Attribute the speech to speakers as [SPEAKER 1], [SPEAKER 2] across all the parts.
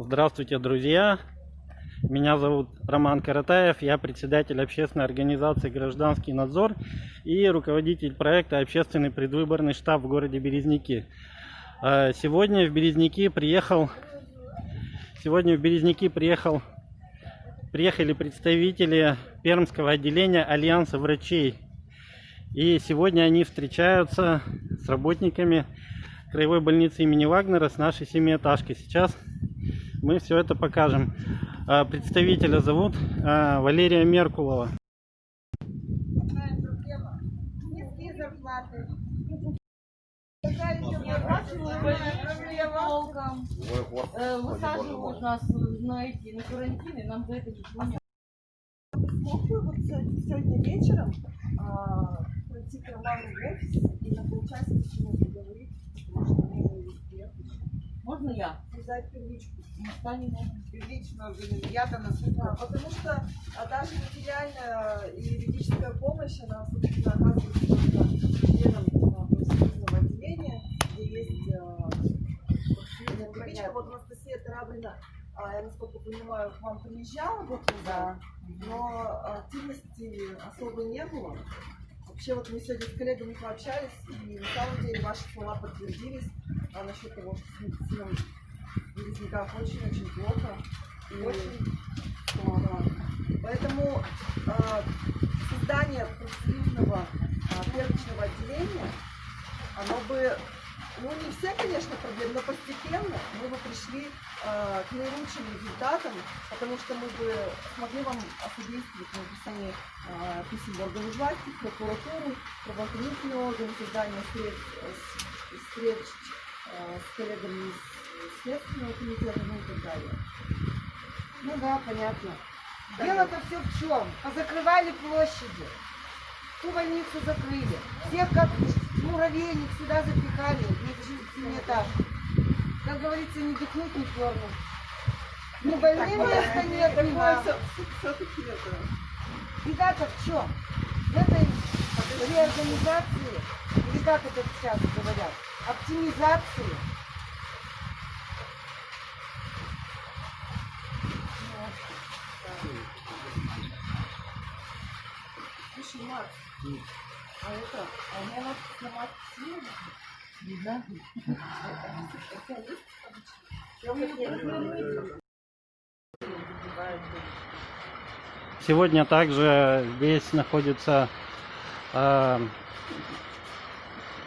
[SPEAKER 1] Здравствуйте, друзья! Меня зовут Роман Каратаев, я председатель общественной организации «Гражданский надзор» и руководитель проекта «Общественный предвыборный штаб» в городе Березники. Э, Сегодня в Березники приехал, сегодня в Березники приехал, приехали представители Пермского отделения Альянса врачей. И сегодня они встречаются с работниками краевой больницы имени Вагнера с нашей семиэтажкой. Сейчас мы все это покажем. А, Представителя зовут а, Валерия Меркулова.
[SPEAKER 2] Высаживают нас на эти, на карантин, и нам за это не
[SPEAKER 3] вот се- сегодня вечером пройти в офис и на полчаса с ним поговорить, потому что.
[SPEAKER 2] Можно я?
[SPEAKER 3] Взять первичку.
[SPEAKER 2] Станем.
[SPEAKER 3] Первичную организацию. Я-то на Да, потому что а, даже материальная и юридическая помощь, она, собственно, оказывается только членам а, профсоюзного отделения, где есть а, профсоюзная первичка. Вот Анастасия Тараблина, а, я, насколько понимаю, к вам приезжала год назад, но активности особо не было. Вообще, вот мы сегодня с коллегами пообщались, и на самом деле ваши слова подтвердились а, насчет того, что с медициной в очень-очень плохо. И очень плохо. Поэтому а, создание профсоюзного а, первичного отделения, оно бы, ну не все, конечно, проблемы, но постепенно мы бы пришли а, к наилучшим результатам, потому что мы бы смогли вам осудействовать в написании а, писем в органы власти, в прокуратуру, правоохранительные органы, создание встреч, с- встреч а, с коллегами из Следственного комитета, ну и так далее.
[SPEAKER 4] Ну да, понятно.
[SPEAKER 3] Да,
[SPEAKER 4] Дело-то все в чем? Позакрывали площади. Ту больницу закрыли. Всех как муравейник сюда запихали, не этаж. Как говорится, не дыхнуть, не пернуть. Ни больным места нет, ни вам.
[SPEAKER 3] все-таки это...
[SPEAKER 4] Беда-то в чем? В этой реорганизации, или как это сейчас говорят, оптимизации.
[SPEAKER 3] Макс, а это, а у меня надо снимать силу? У нее
[SPEAKER 1] Сегодня также здесь находится э,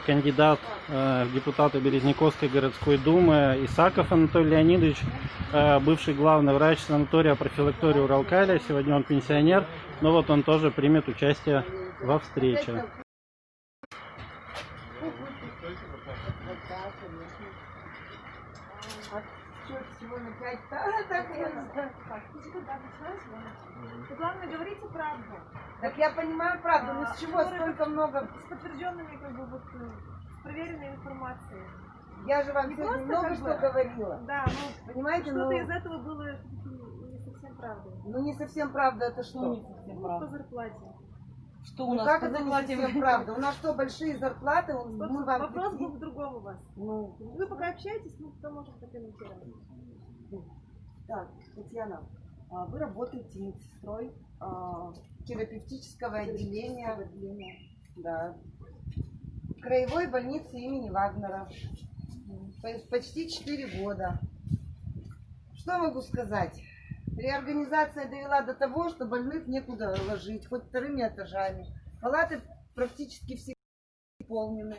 [SPEAKER 1] кандидат э, в депутаты Березняковской городской думы Исаков Анатолий Леонидович, э, бывший главный врач санатория профилактории Уралкаля. Сегодня он пенсионер, но вот он тоже примет участие во встрече.
[SPEAKER 4] А что, Да, так
[SPEAKER 5] главное говорите правду.
[SPEAKER 4] Так я понимаю правду, но с чего столько много?
[SPEAKER 5] С подтвержденными, как бы, вот, э, с проверенной информацией.
[SPEAKER 4] Я же вам
[SPEAKER 5] Не
[SPEAKER 4] сегодня много
[SPEAKER 5] как
[SPEAKER 4] что
[SPEAKER 5] бы-
[SPEAKER 4] говорила.
[SPEAKER 5] Да, но
[SPEAKER 4] Понимаете, ну,
[SPEAKER 5] что-то из этого было не совсем правдой.
[SPEAKER 4] ну не совсем правда это что?
[SPEAKER 2] Что не совсем
[SPEAKER 5] Ну, по
[SPEAKER 2] правда?
[SPEAKER 5] зарплате.
[SPEAKER 2] Что у
[SPEAKER 4] Ну
[SPEAKER 2] нас
[SPEAKER 4] как
[SPEAKER 2] по
[SPEAKER 4] это не совсем правда? У нас что, большие зарплаты? Мы
[SPEAKER 5] Собственно,
[SPEAKER 4] вам
[SPEAKER 5] Вопрос был в другом у вас.
[SPEAKER 4] Ну,
[SPEAKER 5] Вы пока общаетесь, мы потом можем прокомментировать.
[SPEAKER 4] Так, Татьяна, а вы работаете медсестрой а, терапевтического отделения, да, краевой больницы имени Вагнера. По- Почти 4 года. Что могу сказать? Реорганизация довела до того, что больных некуда ложить, хоть вторыми этажами. Палаты практически все полнены.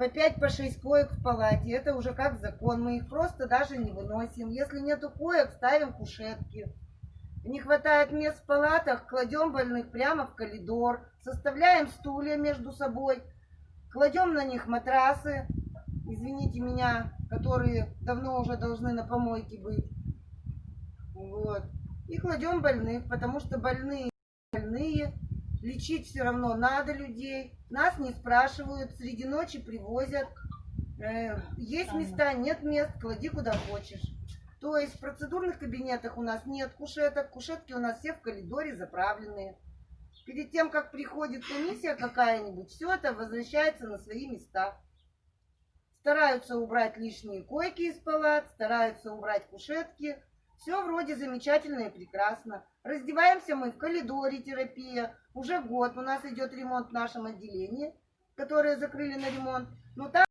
[SPEAKER 4] По 5 по 6 коек в палате. Это уже как закон. Мы их просто даже не выносим. Если нету коек, ставим кушетки. Не хватает мест в палатах, кладем больных прямо в коридор. Составляем стулья между собой. Кладем на них матрасы. Извините меня, которые давно уже должны на помойке быть. Вот. И кладем больных, потому что больные больные. Лечить все равно надо людей. Нас не спрашивают, среди ночи привозят. Э, Есть места, нет мест, клади куда хочешь. То есть в процедурных кабинетах у нас нет кушеток, кушетки у нас все в коридоре заправленные. Перед тем, как приходит комиссия какая-нибудь, все это возвращается на свои места. стараются убрать лишние койки из палат, стараются убрать кушетки. Все вроде замечательно и прекрасно. Раздеваемся мы в коридоре терапия. Уже год у нас идет ремонт в нашем отделении, которое закрыли на ремонт. Но там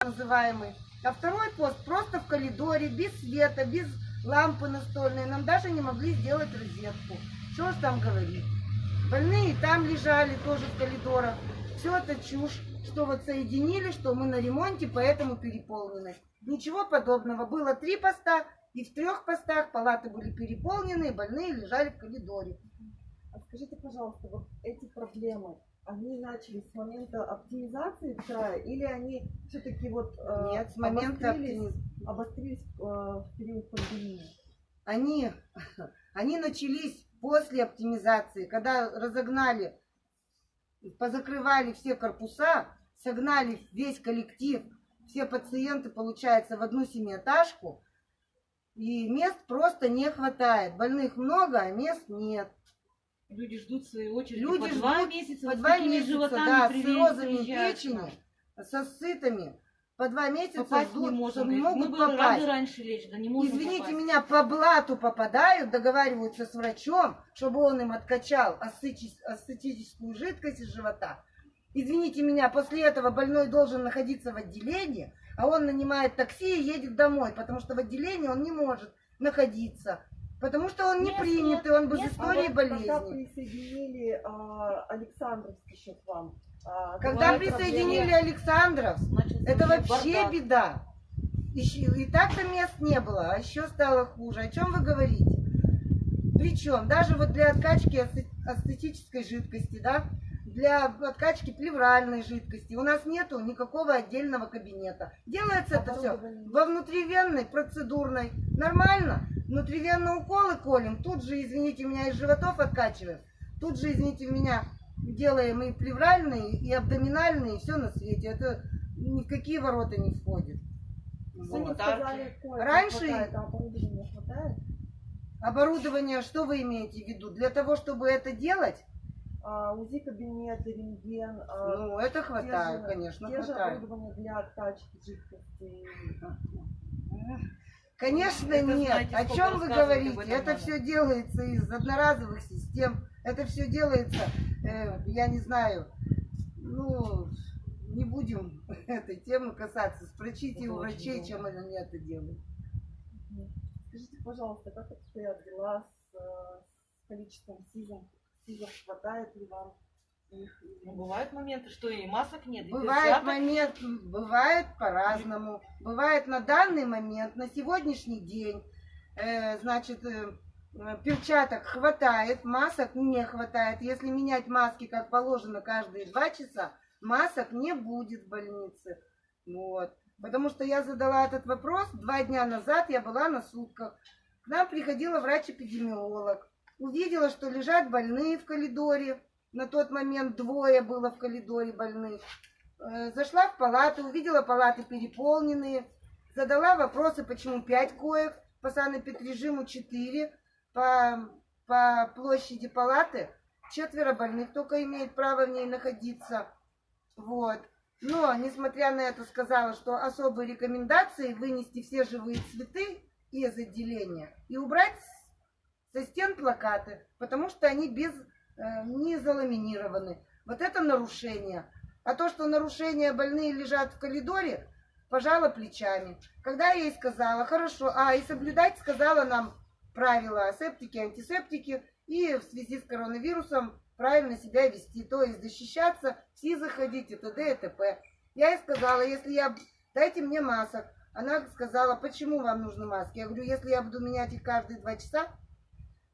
[SPEAKER 4] называемый. А второй пост просто в коридоре, без света, без лампы настольной. Нам даже не могли сделать розетку. Что ж там говорить? Больные там лежали тоже в коридорах. Все это чушь, что вот соединили, что мы на ремонте, поэтому переполнены. Ничего подобного. Было три поста, и в трех постах палаты были переполнены, и больные лежали в коридоре.
[SPEAKER 3] А скажите, пожалуйста, вот эти проблемы, они начались с момента оптимизации края или они все-таки вот э,
[SPEAKER 4] Нет, с момента
[SPEAKER 3] обострились, обострились э, в период пандемии?
[SPEAKER 4] они, они начались после оптимизации, когда разогнали, позакрывали все корпуса, согнали весь коллектив, все пациенты, получается, в одну семиэтажку, и мест просто не хватает. Больных много, а мест нет.
[SPEAKER 2] Люди ждут в свою очередь
[SPEAKER 4] Люди
[SPEAKER 2] по два
[SPEAKER 4] ждут
[SPEAKER 2] месяца,
[SPEAKER 4] По два месяца, да, с
[SPEAKER 2] приезжают к
[SPEAKER 4] печени, со сытами. По два месяца
[SPEAKER 2] Попасть
[SPEAKER 4] ждут,
[SPEAKER 2] не
[SPEAKER 4] что
[SPEAKER 2] можем. говорит.
[SPEAKER 4] могут
[SPEAKER 2] Мы бы
[SPEAKER 4] попасть.
[SPEAKER 2] рады раньше лечь, да не можем
[SPEAKER 4] Извините
[SPEAKER 2] попасть.
[SPEAKER 4] меня, по блату попадают, договариваются с врачом, чтобы он им откачал ацетическую жидкость из живота. Извините меня, после этого больной должен находиться в отделении, а он нанимает такси и едет домой, потому что в отделении он не может находиться, потому что он не
[SPEAKER 2] Мест
[SPEAKER 4] принятый, он без
[SPEAKER 2] Мест-
[SPEAKER 4] истории
[SPEAKER 3] а вот когда
[SPEAKER 4] болезни.
[SPEAKER 3] присоединили а, Александровский счет вам? А,
[SPEAKER 4] Когда присоединили? Александров, это вообще
[SPEAKER 2] бардак.
[SPEAKER 4] беда. Еще- И так-то мест не было, а еще стало хуже. О чем вы говорите? Причем даже вот для откачки ацетической жидкости, да, для откачки плевральной жидкости у нас нету никакого отдельного кабинета. Делается это все во внутривенной, процедурной. Нормально. Внутривенные уколы колем, тут же, извините меня, из животов откачиваем. Тут же, извините меня, делаем и плевральные, и абдоминальные, и все на свете. Это ни в какие ворота не входит. Вот.
[SPEAKER 3] сказали,
[SPEAKER 4] Раньше-
[SPEAKER 3] хватает, а оборудования хватает?
[SPEAKER 4] Оборудование, что вы имеете в виду? Для того, чтобы это делать,
[SPEAKER 3] А, УЗИ кабинеты, рентген, а,
[SPEAKER 4] ну, это
[SPEAKER 3] те
[SPEAKER 4] хватает,
[SPEAKER 3] же-
[SPEAKER 4] конечно,
[SPEAKER 3] те же
[SPEAKER 4] хватает.
[SPEAKER 3] оборудование для откачки жидкости.
[SPEAKER 4] Конечно,
[SPEAKER 2] Это
[SPEAKER 4] нет.
[SPEAKER 2] знаете,
[SPEAKER 4] О чем вы говорите? Это
[SPEAKER 2] надо.
[SPEAKER 4] все делается из одноразовых систем. Это все делается, э, я не знаю, ну, не будем этой темы касаться. Спросите
[SPEAKER 2] Это
[SPEAKER 4] у врачей, чем они это делают.
[SPEAKER 3] Скажите, пожалуйста, как обстоят дела с, с количеством СИЗов? СИЗов хватает ли вам их?
[SPEAKER 2] Ну, бывают моменты, что и масок нет, и
[SPEAKER 4] Бывает
[SPEAKER 2] перчаток.
[SPEAKER 4] момент, бывает по-разному. Бывает на данный момент, на сегодняшний день, э, значит, э, перчаток хватает, масок не хватает. Если менять маски, как положено, каждые два часа, масок не будет в больнице. Вот. Потому что я задала этот вопрос два дня назад, я была на сутках. К нам приходила врач-эпидемиолог. Увидела, что лежат больные в коридоре. На тот момент двое было в коридоре больных. Э, Зашла в палату, увидела палаты переполненные. Задала вопросы, почему пять коек, по санэпидрежиму четыре, по, по площади палаты четверо больных только имеют право в ней находиться. Вот. Но, несмотря на это, сказала, что особые рекомендации вынести все живые цветы из отделения и убрать со стен плакаты, потому что они без, э, не заламинированы. Вот это нарушение. А то, что нарушения больные лежат в коридоре, пожала плечами. Когда я ей сказала, хорошо, а и соблюдать сказала нам правила асептики, антисептики и в связи с коронавирусом правильно себя вести, то есть защищаться, все заходить и т.д. и т.п. Я ей сказала, если я... Дайте мне масок. Она сказала, почему вам нужны маски? Я говорю, если я буду менять их каждые два часа,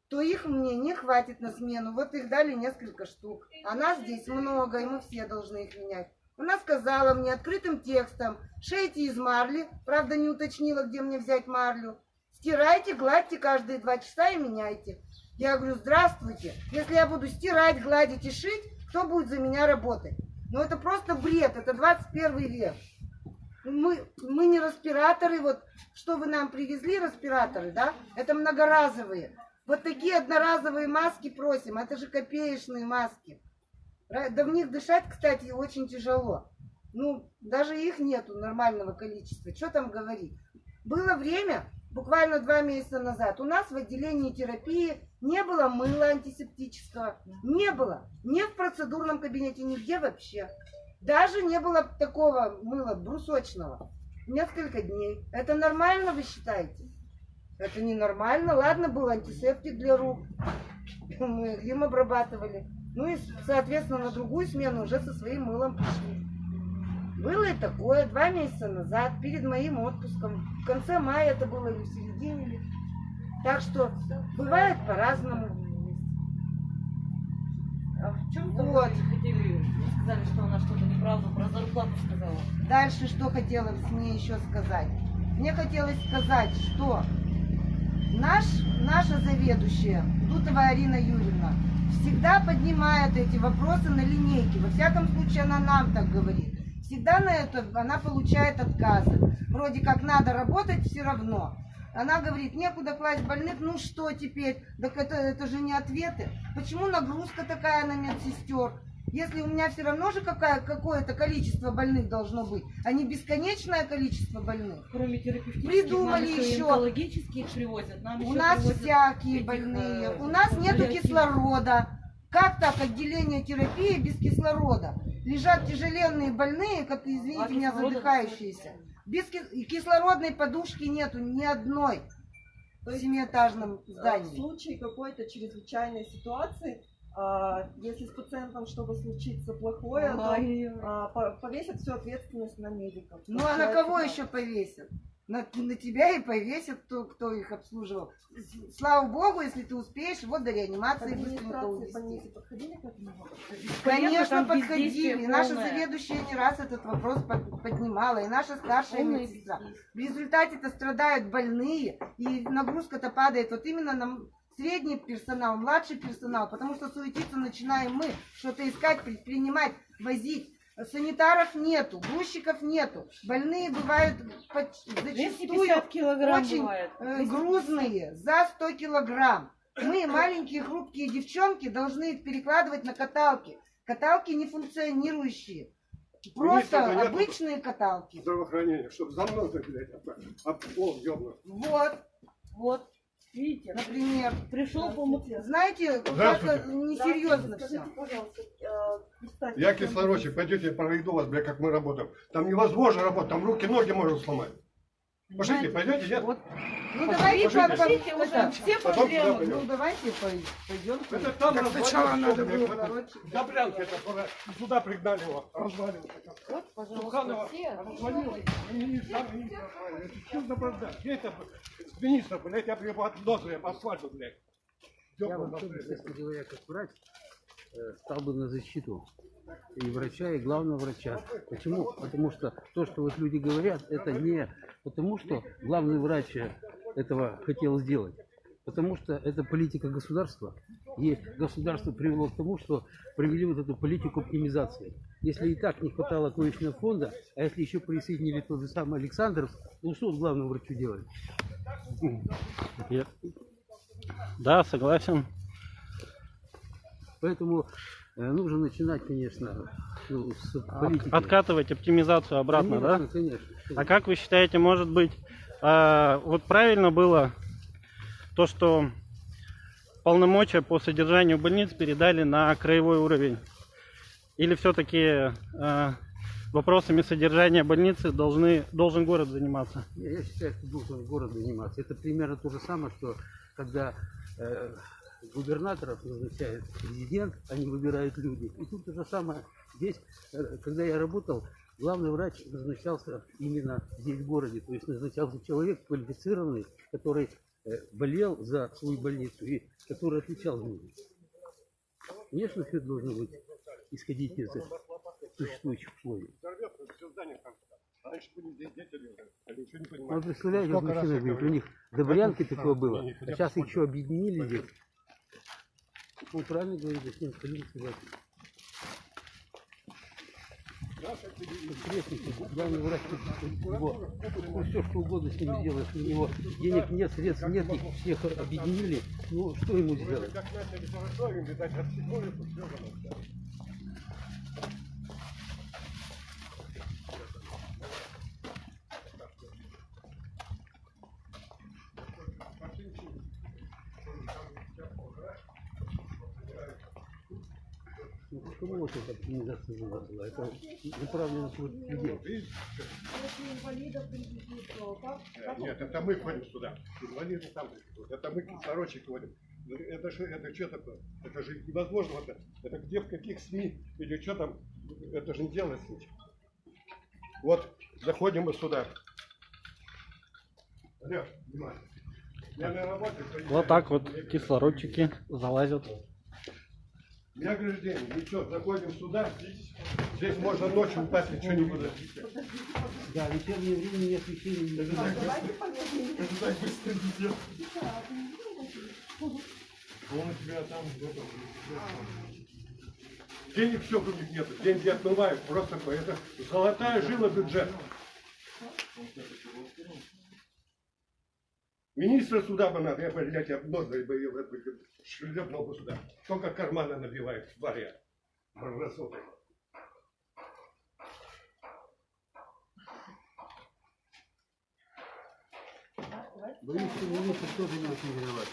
[SPEAKER 4] то их мне не хватит на смену. Вот их дали несколько штук. А нас здесь много, и мы все должны их менять. Она сказала мне открытым текстом, шейте из марли, правда не уточнила, где мне взять марлю. Стирайте, гладьте каждые два часа и меняйте. Я говорю, здравствуйте, если я буду стирать, гладить и шить, кто будет за меня работать? Ну это просто бред, это 21 век. Мы, мы не респираторы, вот что вы нам привезли, респираторы, да? Это многоразовые. Вот такие одноразовые маски просим, это же копеечные маски. Да в них дышать, кстати, очень тяжело. Ну, даже их нету нормального количества. Что там говорить? Было время, буквально два месяца назад, у нас в отделении терапии не было мыла антисептического. Не было. Ни в процедурном кабинете, нигде вообще. Даже не было такого мыла брусочного. Несколько дней. Это нормально, вы считаете? Это ненормально. Ладно, был антисептик для рук. Мы им обрабатывали. Ну и, соответственно, на другую смену уже со своим мылом пришли. Было и такое два месяца назад, перед моим отпуском. В конце мая это было или в середине. Так что бывает по-разному.
[SPEAKER 2] А в чем
[SPEAKER 4] Вот.
[SPEAKER 2] вот. хотели, вы сказали, что она что-то неправду про зарплату сказала.
[SPEAKER 4] Дальше что хотела с ней еще сказать? Мне хотелось сказать, что наш, наша заведующая, Дутова Арина Юрьевна, всегда поднимает эти вопросы на линейке. Во всяком случае, она нам так говорит. Всегда на это она получает отказы. Вроде как надо работать все равно. Она говорит, некуда класть больных, ну что теперь? Так это, это же не ответы. Почему нагрузка такая на медсестер? Если у меня все равно же какое-то количество больных должно быть, а не бесконечное количество больных.
[SPEAKER 2] Кроме терапевтических,
[SPEAKER 4] Придумали
[SPEAKER 2] нам еще, онкологических привозят. Нам
[SPEAKER 4] У
[SPEAKER 2] еще
[SPEAKER 4] нас всякие
[SPEAKER 2] этих,
[SPEAKER 4] больные.
[SPEAKER 2] э,
[SPEAKER 4] У нас нету
[SPEAKER 2] паллиативных.
[SPEAKER 4] кислорода. Как так отделение терапии без кислорода? Лежат тяжеленные больные, как, извините
[SPEAKER 2] А
[SPEAKER 4] меня, задыхающиеся. Без кислородной подушки нету ни одной в семиэтажном
[SPEAKER 3] Э, В
[SPEAKER 4] здании.
[SPEAKER 3] случае какой-то чрезвычайной ситуации, а, если с пациентом что-то случится плохое, то а, по- повесят всю ответственность на медиков.
[SPEAKER 4] Ну а на кого еще повесят? На, на тебя и повесят, кто, кто их обслуживал. Слава богу, если ты успеешь, вот до реанимации быстренько увезти.
[SPEAKER 3] подходили к этому?
[SPEAKER 4] Конечно,
[SPEAKER 2] там
[SPEAKER 4] подходили. наша
[SPEAKER 2] полное.
[SPEAKER 4] заведующая не раз этот вопрос под- поднимала, и наша старшая
[SPEAKER 2] Полное
[SPEAKER 4] медсестра. В результате-то страдают больные, и нагрузка-то падает вот именно на средний персонал, младший персонал, потому что суетиться начинаем мы, что-то искать, предпринимать, возить. Санитаров нету, грузчиков нету. Больные бывают зачастую
[SPEAKER 2] 250 килограмм
[SPEAKER 4] очень
[SPEAKER 2] бывает.
[SPEAKER 4] э, грузные, за 100 килограмм. Мы, маленькие хрупкие девчонки, должны их перекладывать на каталки. Каталки не функционирующие. Просто
[SPEAKER 6] понятно.
[SPEAKER 4] обычные каталки.
[SPEAKER 6] здравоохранения, чтобы за мной блядь, а пол ёбнуть.
[SPEAKER 4] Вот,
[SPEAKER 2] Вот, видите,
[SPEAKER 4] например.
[SPEAKER 2] пришел помог.
[SPEAKER 4] Знаете, как-то
[SPEAKER 6] Здравствуйте.
[SPEAKER 4] несерьезно все.
[SPEAKER 3] Э,
[SPEAKER 6] Я кислородчик, пойдете, я проведу вас, блядь, как мы работаем. Там невозможно работать, там руки, ноги можно сломать. Пошлите, пойдете, нет?
[SPEAKER 2] Вот,
[SPEAKER 4] Ну давайте
[SPEAKER 6] Пошли,
[SPEAKER 4] по-
[SPEAKER 2] Смотрите,
[SPEAKER 4] по-
[SPEAKER 2] уже все проблемы.
[SPEAKER 4] Ну давайте пойдем.
[SPEAKER 6] Это там
[SPEAKER 7] Так сначала надо было
[SPEAKER 4] Короче,
[SPEAKER 6] Добрянка это. Сюда пригнали его, развалил.
[SPEAKER 2] Вот, пожалуйста, все.
[SPEAKER 6] развалил. Чудо правда. Где это министр, блядь, я бы его от носа по асфальту, блядь.
[SPEAKER 7] Я честно говоря, как врач, э, стал бы на защиту и врача, и главного врача. Почему? Потому что то, что вот люди говорят, это не потому, что главный врач этого хотел сделать. Потому что это политика государства. И государство привело к тому, что провели вот эту политику оптимизации. Если и так не хватало коечного фонда, а если еще присоединили тот же самый Александров, ну что главному врачу делать?
[SPEAKER 1] Я- Да, согласен.
[SPEAKER 7] Поэтому нужно начинать, конечно, ну, с политики.
[SPEAKER 1] Откатывать оптимизацию обратно, да?
[SPEAKER 7] конечно, Конечно.
[SPEAKER 1] А как вы считаете, может быть, а, вот правильно было то, что полномочия по содержанию больниц передали на краевой уровень? Или все-таки вопросами содержания больницы должны, должен город заниматься?
[SPEAKER 7] Я, я считаю, что должен город заниматься. Это примерно то же самое, что когда э, губернаторов назначает президент, они выбирают люди. И тут то же самое. Здесь, э, когда я работал, главный врач назначался именно здесь в городе. То есть назначался человек квалифицированный, который э, болел за свою больницу и который отвечал за нее. Конечно, все должно быть исходить из существующих условий.
[SPEAKER 6] Не
[SPEAKER 7] Ну, представляете,
[SPEAKER 6] раз
[SPEAKER 7] мужчина говорит, у них до Брянки такое было, а сейчас еще объединили здесь. Ну, правильно говорит, зачем согласен.
[SPEAKER 6] Да,
[SPEAKER 7] крестники, главный врач, его, ну, все что угодно с ним сделаешь, у него денег нет, средств нет, их всех объединили, ну что ему сделать?
[SPEAKER 6] Как начали хорошо, им, видать, отсекнули, тут все было.
[SPEAKER 7] Ну, почему вот эта организация вылазила? Это направлено против людей.
[SPEAKER 6] Нет, это мы ходим сюда. Инвалиды там. Это мы кислородчик ходим. Это же, это что такое? Это же невозможно. Это, это где, в каких СМИ или что там? Это же не делается ничего. Вот, заходим мы сюда. Олег, внимание. Я на работе.
[SPEAKER 1] Вот так вот кислородчики залазят.
[SPEAKER 6] Не ограждение, ничего, заходим сюда. Здесь можно ночью упасть, ничего не будет.
[SPEAKER 7] Да, вечернее время не освещение не
[SPEAKER 3] Так, давайте помедленнее.
[SPEAKER 6] Он у тебя там Денег все у них нет, деньги отмывают, просто такое. Это золотая жила бюджета. Министра суда бы надо, я бы, блядь, я нос бы шлепнул бы сюда. Только карманы набивает, тваря. Мразота.
[SPEAKER 7] Боюсь, что министр тоже не очень виноват.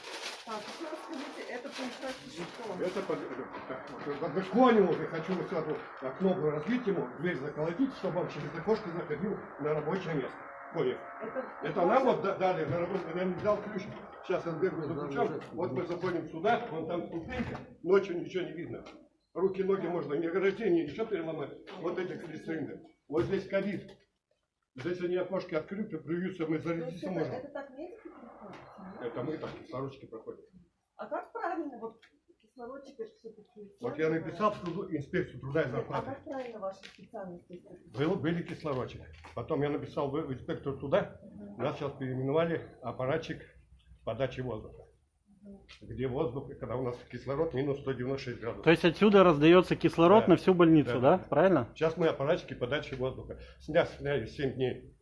[SPEAKER 3] Так, еще раз скажите, это получается что?
[SPEAKER 6] Это под- это- обесконил уже, хочу вот окно разбить ему, дверь заколотить, чтобы он через окошко заходил на рабочее место. Понял?
[SPEAKER 3] Это,
[SPEAKER 6] Это нам вот да- дали на работу, я не взял ключ. Сейчас я сбегаю за ключом. Вот мы заходим сюда, вон там ступенька, ночью ничего не видно. Руки, ноги можно не ограждение, ничего переломать. Вот эти крестринды. Вот здесь ковид. Здесь они окошки открыты, плюются, мы
[SPEAKER 3] есть
[SPEAKER 6] зарядиться
[SPEAKER 3] это,
[SPEAKER 6] можем.
[SPEAKER 3] это так?
[SPEAKER 6] Это мы так, кислородчики проходят.
[SPEAKER 3] А как правильно, вот.
[SPEAKER 6] Вот я написал в труду- инспекцию труда и
[SPEAKER 3] А
[SPEAKER 6] зарплаты.
[SPEAKER 3] как правильно ваши специальности?
[SPEAKER 6] Был, были кислородчик. Потом я написал в инспектор туда. Нас сейчас переименовали аппаратчик подачи воздуха. Где воздух, когда у нас кислород минус 196 градусов.
[SPEAKER 1] То есть отсюда раздается кислород
[SPEAKER 6] Да.
[SPEAKER 1] на всю больницу,
[SPEAKER 6] Да.
[SPEAKER 1] да? Правильно?
[SPEAKER 6] Сейчас мы аппаратчики подачи воздуха. Сняли, сняли 7 дней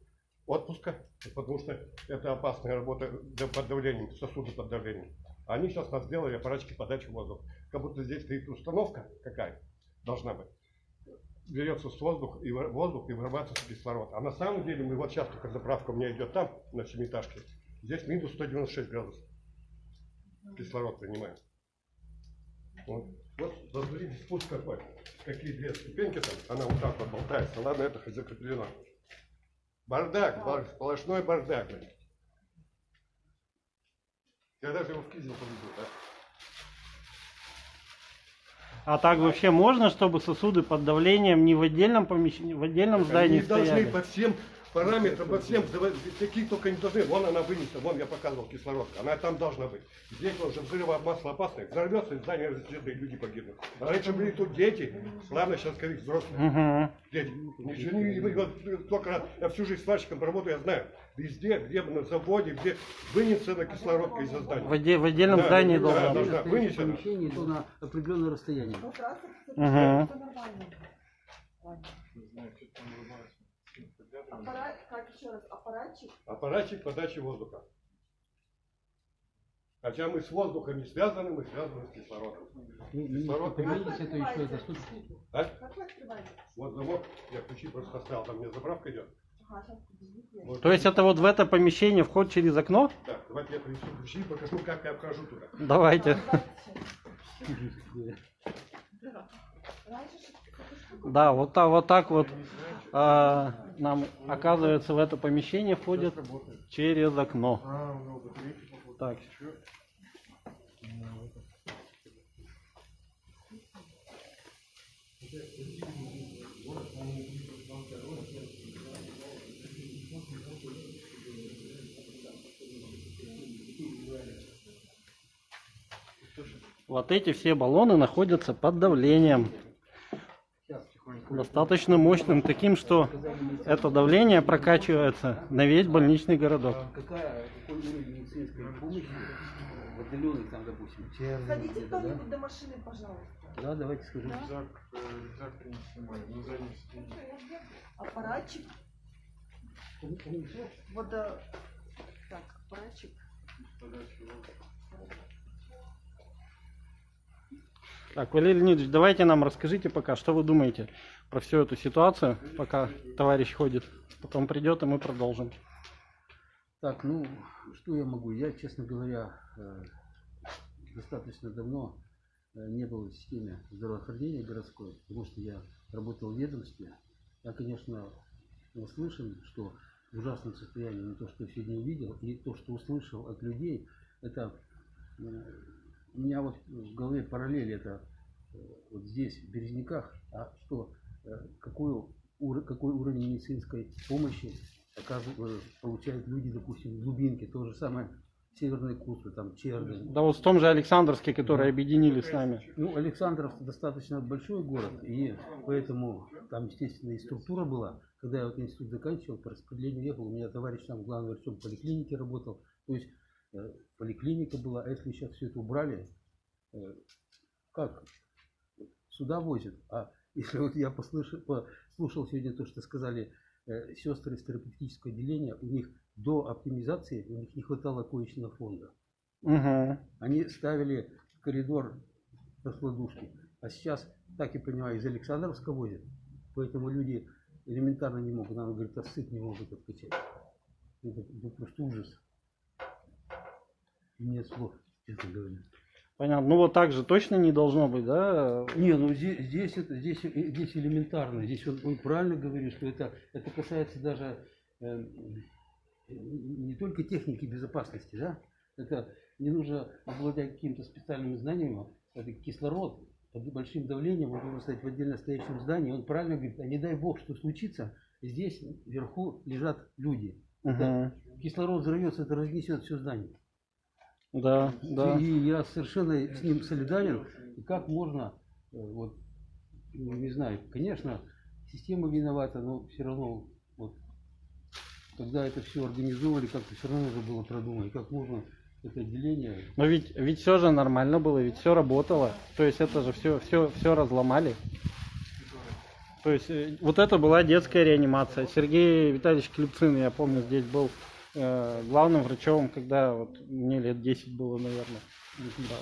[SPEAKER 6] отпуска, потому что это опасная работа под давлением, сосуды под давлением. Они сейчас нас сделали аппаратчики подачи воздуха. Как будто здесь стоит установка какая должна быть. Берется с воздух и воздух и вырабатывается кислород. А на самом деле мы вот сейчас только заправка у меня идет там, на семиэтажке. Здесь минус 196 градусов. Кислород принимаем. Вот, вот смотрите, спуск какой. Какие две ступеньки там, она вот так вот болтается. Ладно, это хоть закреплено. Бардак, бар- сплошной бардак. блин. Я даже его в кизел поведу, да?
[SPEAKER 1] А так вообще можно, чтобы сосуды под давлением не в отдельном помещении, в отдельном здании
[SPEAKER 6] Они должны
[SPEAKER 1] стояли?
[SPEAKER 6] по всем параметрам, по всем, какие только не должны. Вон она вынесена, вон я показывал кислородка, она там должна быть. Здесь уже взрыва масло опасное, взорвется, и здание разлетится, и люди погибнут. А раньше были тут дети, ладно, сейчас, скорее, взрослые.
[SPEAKER 1] Мгм.
[SPEAKER 6] Дети. Ничего не, вот только раз, я всю жизнь сварщиком работаю, я знаю. Везде, где на заводе, где вынесена кислородка из-за
[SPEAKER 1] В,
[SPEAKER 6] здания.
[SPEAKER 1] оде- в отдельном
[SPEAKER 6] Да,
[SPEAKER 1] здании
[SPEAKER 6] да,
[SPEAKER 1] должно
[SPEAKER 6] да,
[SPEAKER 1] быть.
[SPEAKER 6] да.
[SPEAKER 7] Стоит в
[SPEAKER 6] вынесено.
[SPEAKER 7] помещении, то на определенное расстояние.
[SPEAKER 3] Вот раз это
[SPEAKER 1] Мгм.
[SPEAKER 3] всё нормально. Ладно. Аппарат, как еще раз, аппаратчик?
[SPEAKER 6] Аппаратчик подачи воздуха. Хотя мы с воздухом не связаны, мы связаны с кислородом.
[SPEAKER 7] Ну, Министр,
[SPEAKER 6] Кислород
[SPEAKER 7] поделитесь, это еще это суть.
[SPEAKER 6] А?
[SPEAKER 3] Как вы открываете?
[SPEAKER 6] Вот замок, я ключи просто оставил, там мне заправка идет. Вот.
[SPEAKER 1] То есть это вот в это помещение вход через окно?
[SPEAKER 6] Так, давайте я принесу ключи и покажу, как я вхожу туда.
[SPEAKER 1] Давайте.
[SPEAKER 3] Раньше
[SPEAKER 1] Да, вот так вот, так вот а, нам оказывается в это помещение входят через окно. Так. Вот эти все баллоны находятся под давлением. Достаточно мощным, таким, что это давление прокачивается на весь больничный городок.
[SPEAKER 7] Какая, какой уровень медицинской помощи в отдаленных там, допустим, Черный
[SPEAKER 3] Сходите
[SPEAKER 7] где-то, да?
[SPEAKER 3] кто-нибудь до машины, пожалуйста.
[SPEAKER 7] Да, давайте скажу.
[SPEAKER 8] Рюкзак, э, рюкзак принеси мой, на заднем сиденье.
[SPEAKER 3] Аппаратчик. Вот, э, так, аппаратчик.
[SPEAKER 8] Подача
[SPEAKER 1] Так, Валерий Леонидович, давайте нам расскажите пока, что вы думаете про всю эту ситуацию, пока товарищ ходит. Потом придет, и мы продолжим.
[SPEAKER 7] Так, ну, что я могу? Я, честно говоря, э, достаточно давно э, не был в системе здравоохранения городской, потому что я работал в ведомстве. Я, конечно, услышан, что в ужасном состоянии, но то, что я сегодня увидел, и то, что услышал от людей, это э, у меня вот в голове параллель это э, вот здесь, в Березняках, а что, э, какой, ур- какой уровень медицинской помощи оказывают, получают люди, допустим, в глубинке, то же самое Северные Кусы, там Черный.
[SPEAKER 1] Да вот в том же Александровске, который
[SPEAKER 7] Да.
[SPEAKER 1] объединили с нами.
[SPEAKER 7] Ну, Александров достаточно большой город, и поэтому там, естественно, и структура была. Когда я вот институт заканчивал, по распределению ехал, у меня товарищ там главный врачом поликлиники работал. То есть э, поликлиника была, а если сейчас все это убрали, э, как? Сюда возят. А если вот я послушал, послушал сегодня то, что сказали э, сестры из терапевтического отделения, у них до оптимизации у них не хватало коечного фонда.
[SPEAKER 1] Угу.
[SPEAKER 7] Они ставили в коридор раскладушки. А сейчас, так я понимаю, из Александровска возят. Поэтому люди элементарно не могут, нам говорят, отсыт не могут откачать. Это, это просто ужас. Нет слов, честно говоря.
[SPEAKER 1] Понятно. Ну вот так же точно не должно быть, да?
[SPEAKER 7] Не, ну здесь, здесь, это, здесь, э, здесь элементарно. Здесь он, он правильно говорит, что это, это касается даже э, не только техники безопасности, да? Это не нужно обладать какими-то специальными знаниями. Это кислород под большим давлением, он должен стоять в отдельно стоящем здании. Он правильно говорит, а не дай бог, что случится, здесь вверху лежат люди.
[SPEAKER 1] Мгм.
[SPEAKER 7] кислород взорвется, это разнесет все здание.
[SPEAKER 1] Да, да.
[SPEAKER 7] И я совершенно с ним солидарен. И как можно, э, вот, ну, не знаю, конечно, система виновата, но все равно, вот, когда это все организовали, как-то все равно нужно было продумать, как можно это отделение.
[SPEAKER 1] Но ведь, ведь все же нормально было, ведь все работало. То есть это же все, все, все разломали. То есть э, вот это была детская реанимация. Сергей Витальевич Клепцин, я помню, здесь был э, главным врачом, когда вот мне лет 10 было, наверное.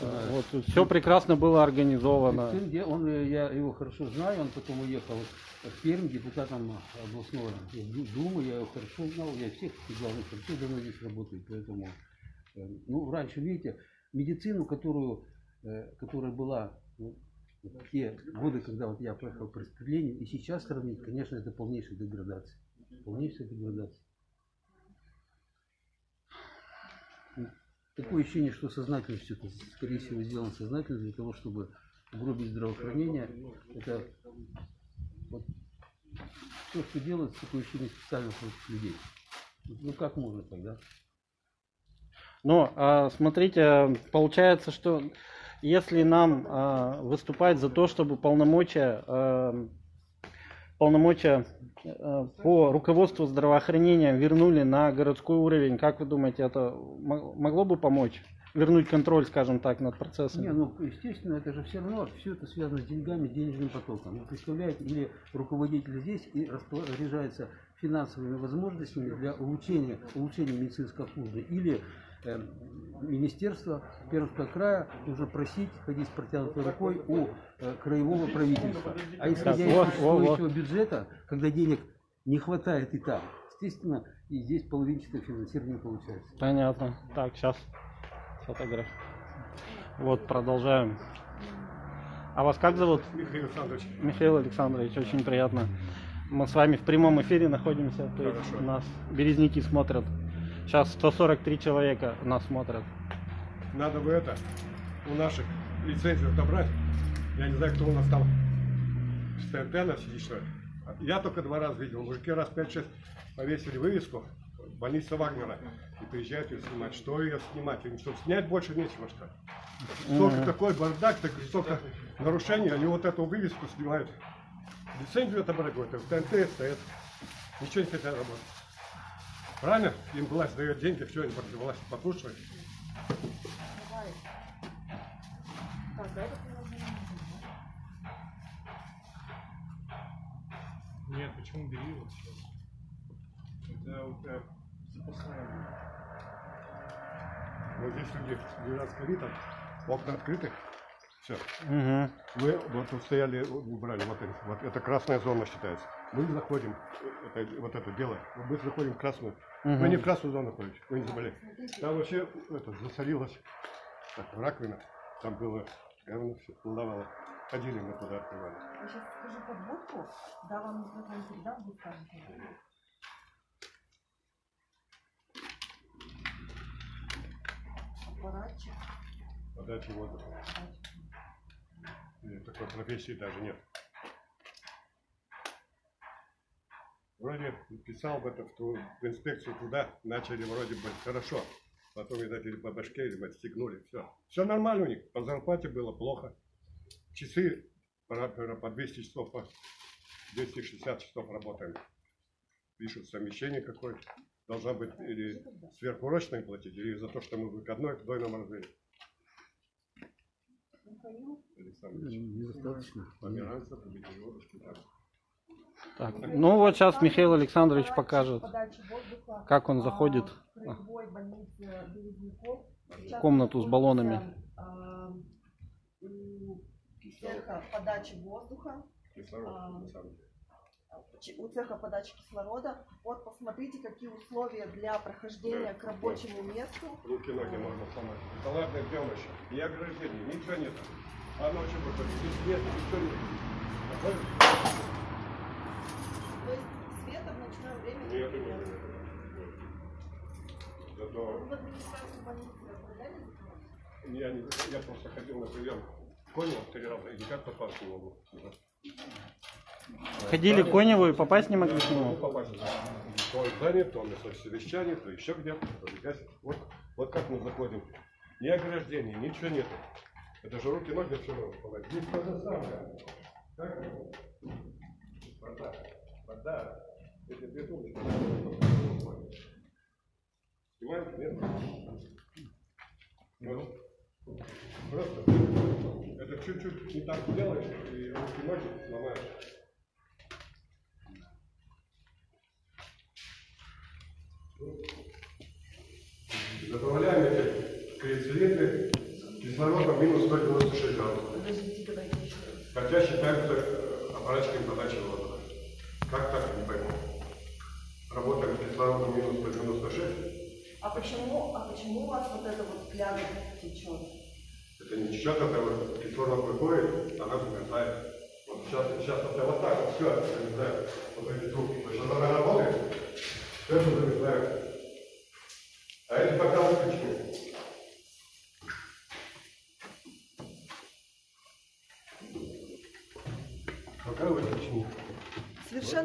[SPEAKER 7] Да.
[SPEAKER 1] Вот все прекрасно было организовано.
[SPEAKER 7] Сын, где он, э, я его хорошо знаю, он потом уехал в Пермь, депутатом областного Ду- Думы, я его хорошо знал, я всех главных врачей давно здесь работаю, поэтому, э, ну, раньше, видите, медицину, которую, которая была ну, в те годы, когда вот я проехал по распределению, и сейчас сравнить, конечно, это полнейшая деградация. Полнейшая деградация. Такое ощущение, что сознательно все это, скорее всего, сделано сознательно для того, чтобы угробить здравоохранение. Это вот все, что делается, такое ощущение специально против людей. Ну как можно тогда?
[SPEAKER 1] Но а, смотрите, получается, что если нам а, выступать за то, чтобы полномочия, а, полномочия а, по руководству здравоохранения вернули на городской уровень, как вы думаете, это мо- могло бы помочь? Вернуть контроль, скажем так, над процессом?
[SPEAKER 7] Не, ну естественно, это же все равно, все это связано с деньгами, денежным потоком. Вы представляете, или руководитель здесь и распоряжается финансовыми возможностями для улучшения, улучшения медицинской обслуживания, или э, министерство Пермского края нужно просить, ходить с протянутой рукой у э, краевого правительства. А исходя
[SPEAKER 1] Так,
[SPEAKER 7] из
[SPEAKER 1] вот,
[SPEAKER 7] существующего бюджета, когда денег не хватает и там, естественно, и здесь половинчатое финансирование получается.
[SPEAKER 1] Понятно. Так, сейчас фотограф. Вот, продолжаем. А вас как зовут?
[SPEAKER 6] Михаил Александрович,
[SPEAKER 1] Михаил Александрович, очень приятно. Мы с вами в прямом эфире находимся, то есть
[SPEAKER 6] Хорошо.
[SPEAKER 1] нас березники смотрят. Сейчас 143 человека нас смотрят.
[SPEAKER 6] надо бы это, у наших лицензию отобрать. Я не знаю, кто у нас там с ТНТ сидит, что ли. Я только два раза видел. Мужики раз 5-6 повесили вывеску больница Вагнера. И приезжают ее снимать. Что ее снимать? Им что, снять больше нечего, что ли? Столько такой бардак, так, столько нарушений, они вот эту вывеску снимают. Лицензию отобрать, говорят, в ТНТ стоят. Ничего не хотят работать. Правильно? Им власть дает деньги, все, они против власти
[SPEAKER 3] приложение.
[SPEAKER 8] Нет, почему бери вот сейчас? Это у тебя запасная.
[SPEAKER 6] Вот здесь люди лежат с ковидом, окна открыты. Все.
[SPEAKER 1] Угу.
[SPEAKER 6] Вы вот тут стояли, убрали, вот, вот это красная зона считается. Мы заходим, это, вот это дело, мы заходим в красную. Вы не в красную зону ходите, вы не заболели. Там вообще это, засорилось, так, раковина, там было говно все плавало. Ходили мы туда, открывали.
[SPEAKER 3] Я сейчас скажу подводку, да, вам микрофон передам, вы скажете. Аппаратчик.
[SPEAKER 6] Подачи воздуха. Такой профессии даже нет. Вроде писал в, это, в, ту- в инспекцию туда, начали вроде бы хорошо. Потом, видать, или по башке, или отстегнули, все. Все нормально у них, по зарплате было плохо. Часы по, по 200 часов, по 260 часов работаем. Пишут совмещение какое-то. Должна быть или сверхурочные платить, или за то, что мы выходной в двойном размере. Александр Ильич.
[SPEAKER 7] Недостаточно.
[SPEAKER 6] Померанцев, Победиловский, да.
[SPEAKER 1] Так, ну вот сейчас Михаил Александрович покажет, как он заходит
[SPEAKER 3] в
[SPEAKER 1] комнату с баллонами.
[SPEAKER 3] У цеха подачи воздуха, у цеха подачи кислорода. Вот посмотрите, какие условия для прохождения к рабочему месту.
[SPEAKER 6] Руки, ноги можно сломать. Сделано еще. И ограждений, ничего нет. А ночью выходит, здесь нет, ничего нет. Находишь?
[SPEAKER 3] То есть света в
[SPEAKER 6] Нет,
[SPEAKER 3] нет.
[SPEAKER 6] нет, нет.
[SPEAKER 3] Вы
[SPEAKER 6] Зато
[SPEAKER 3] запрос?
[SPEAKER 6] я, не, я просто ходил на прием. Конева три раза и никак попасть не могу.
[SPEAKER 1] Ходили к Коневу и попасть не могли к нему.
[SPEAKER 6] попасть. То он занят, то на совещании, то еще где-то. Вот, вот как мы заходим. Ни ограждений, ничего нету. Это же руки, ноги, все равно. Здесь то же самое. Как? Вода. Вода. Эти две трубочки. Понимаете, нет? Вот. Просто это чуть-чуть не так делаешь, и руки, ноги сломаешь. Добавляем эти клецилитры кислородом минус 196 градусов. Хотя считаются э, аппаратчиками подачи воздуха. Как так, не пойму. Работаем с кислородом минус 196.
[SPEAKER 3] А почему, а почему у вас вот это вот пляга течет?
[SPEAKER 6] Это не течет, это вот кислород выходит, она замерзает. Вот сейчас, сейчас это вот так вот все замерзает. Вот эти трубки. То есть она работает, все это замерзает. А эти пока выключены.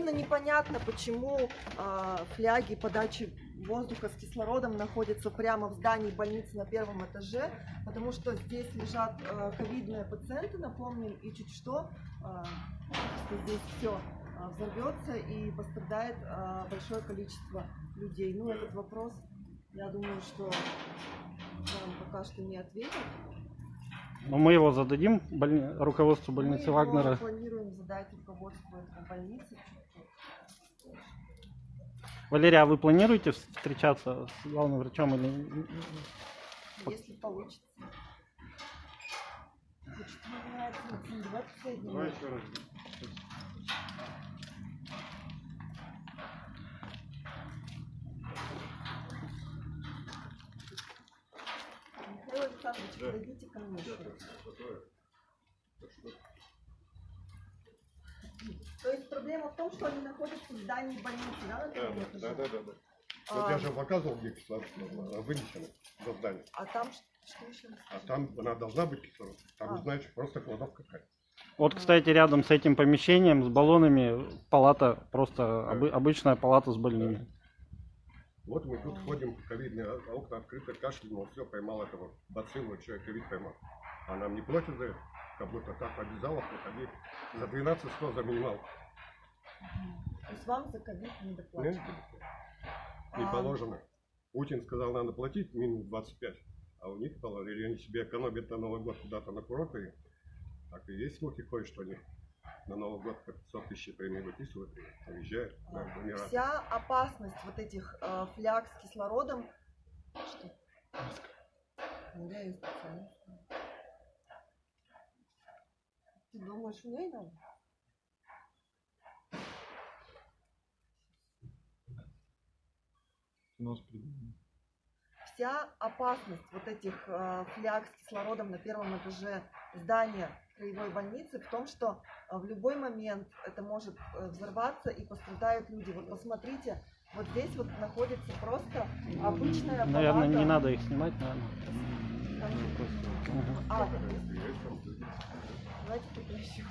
[SPEAKER 3] Совершенно непонятно, почему а, фляги подачи воздуха с кислородом находятся прямо в здании больницы на первом этаже, потому что здесь лежат а, ковидные пациенты, напомним, и чуть что, а, что здесь все взорвется и пострадает а, большое количество людей. Ну, этот вопрос, я думаю, что вам пока что не ответят.
[SPEAKER 1] Но мы его зададим больни- руководству
[SPEAKER 3] Мы
[SPEAKER 1] больницы
[SPEAKER 3] его
[SPEAKER 1] Вагнера.
[SPEAKER 3] планируем задать руководству этого больницы.
[SPEAKER 1] Валерия, а вы планируете встречаться с главным врачом или
[SPEAKER 3] Если получится. Михаил Александрович, подойдите ко мне. То есть проблема в том, что они находятся в здании больницы, да, на
[SPEAKER 6] Да, да, да, да, да.
[SPEAKER 3] А,
[SPEAKER 6] Вот я же показывал, где кислород а, вынесено за здание.
[SPEAKER 3] а там что еще?
[SPEAKER 6] А там она должна быть кислород. Там,
[SPEAKER 3] А.
[SPEAKER 6] знаете, просто кладовка какая.
[SPEAKER 1] Вот, кстати, рядом с этим помещением, с баллонами, палата, просто обы- обычная палата с больными.
[SPEAKER 6] Вот мы тут ходим, ковидные а- окна открыты, кашляем, все, поймал этого бациллу, человек ковид поймал. А нам не платят за это, будто так обязало, приходи. За 12 100 за минимал.
[SPEAKER 3] То есть вам за ковид не доплачивают?
[SPEAKER 6] не
[SPEAKER 3] А,
[SPEAKER 6] положено. Путин сказал, надо платить минимум 25. А у них мало, или они себе экономят на Новый год куда-то на курорты. Так и есть слухи ходят, что они на Новый год по 500 тысяч премии выписывают и уезжают Эмираты.
[SPEAKER 3] Вся опасность вот этих э, фляг с кислородом. Что? Ну, я её специально. Ты думаешь, у ней надо? Вся опасность вот этих э, фляг с кислородом на первом этаже здания краевой больницы в том, что э, в любой момент это может э, взорваться и пострадают люди. Вот посмотрите, вот здесь вот находится просто обычная
[SPEAKER 1] Наверное, не надо их снимать, наверное. Мгм.
[SPEAKER 3] А, давайте прекращу.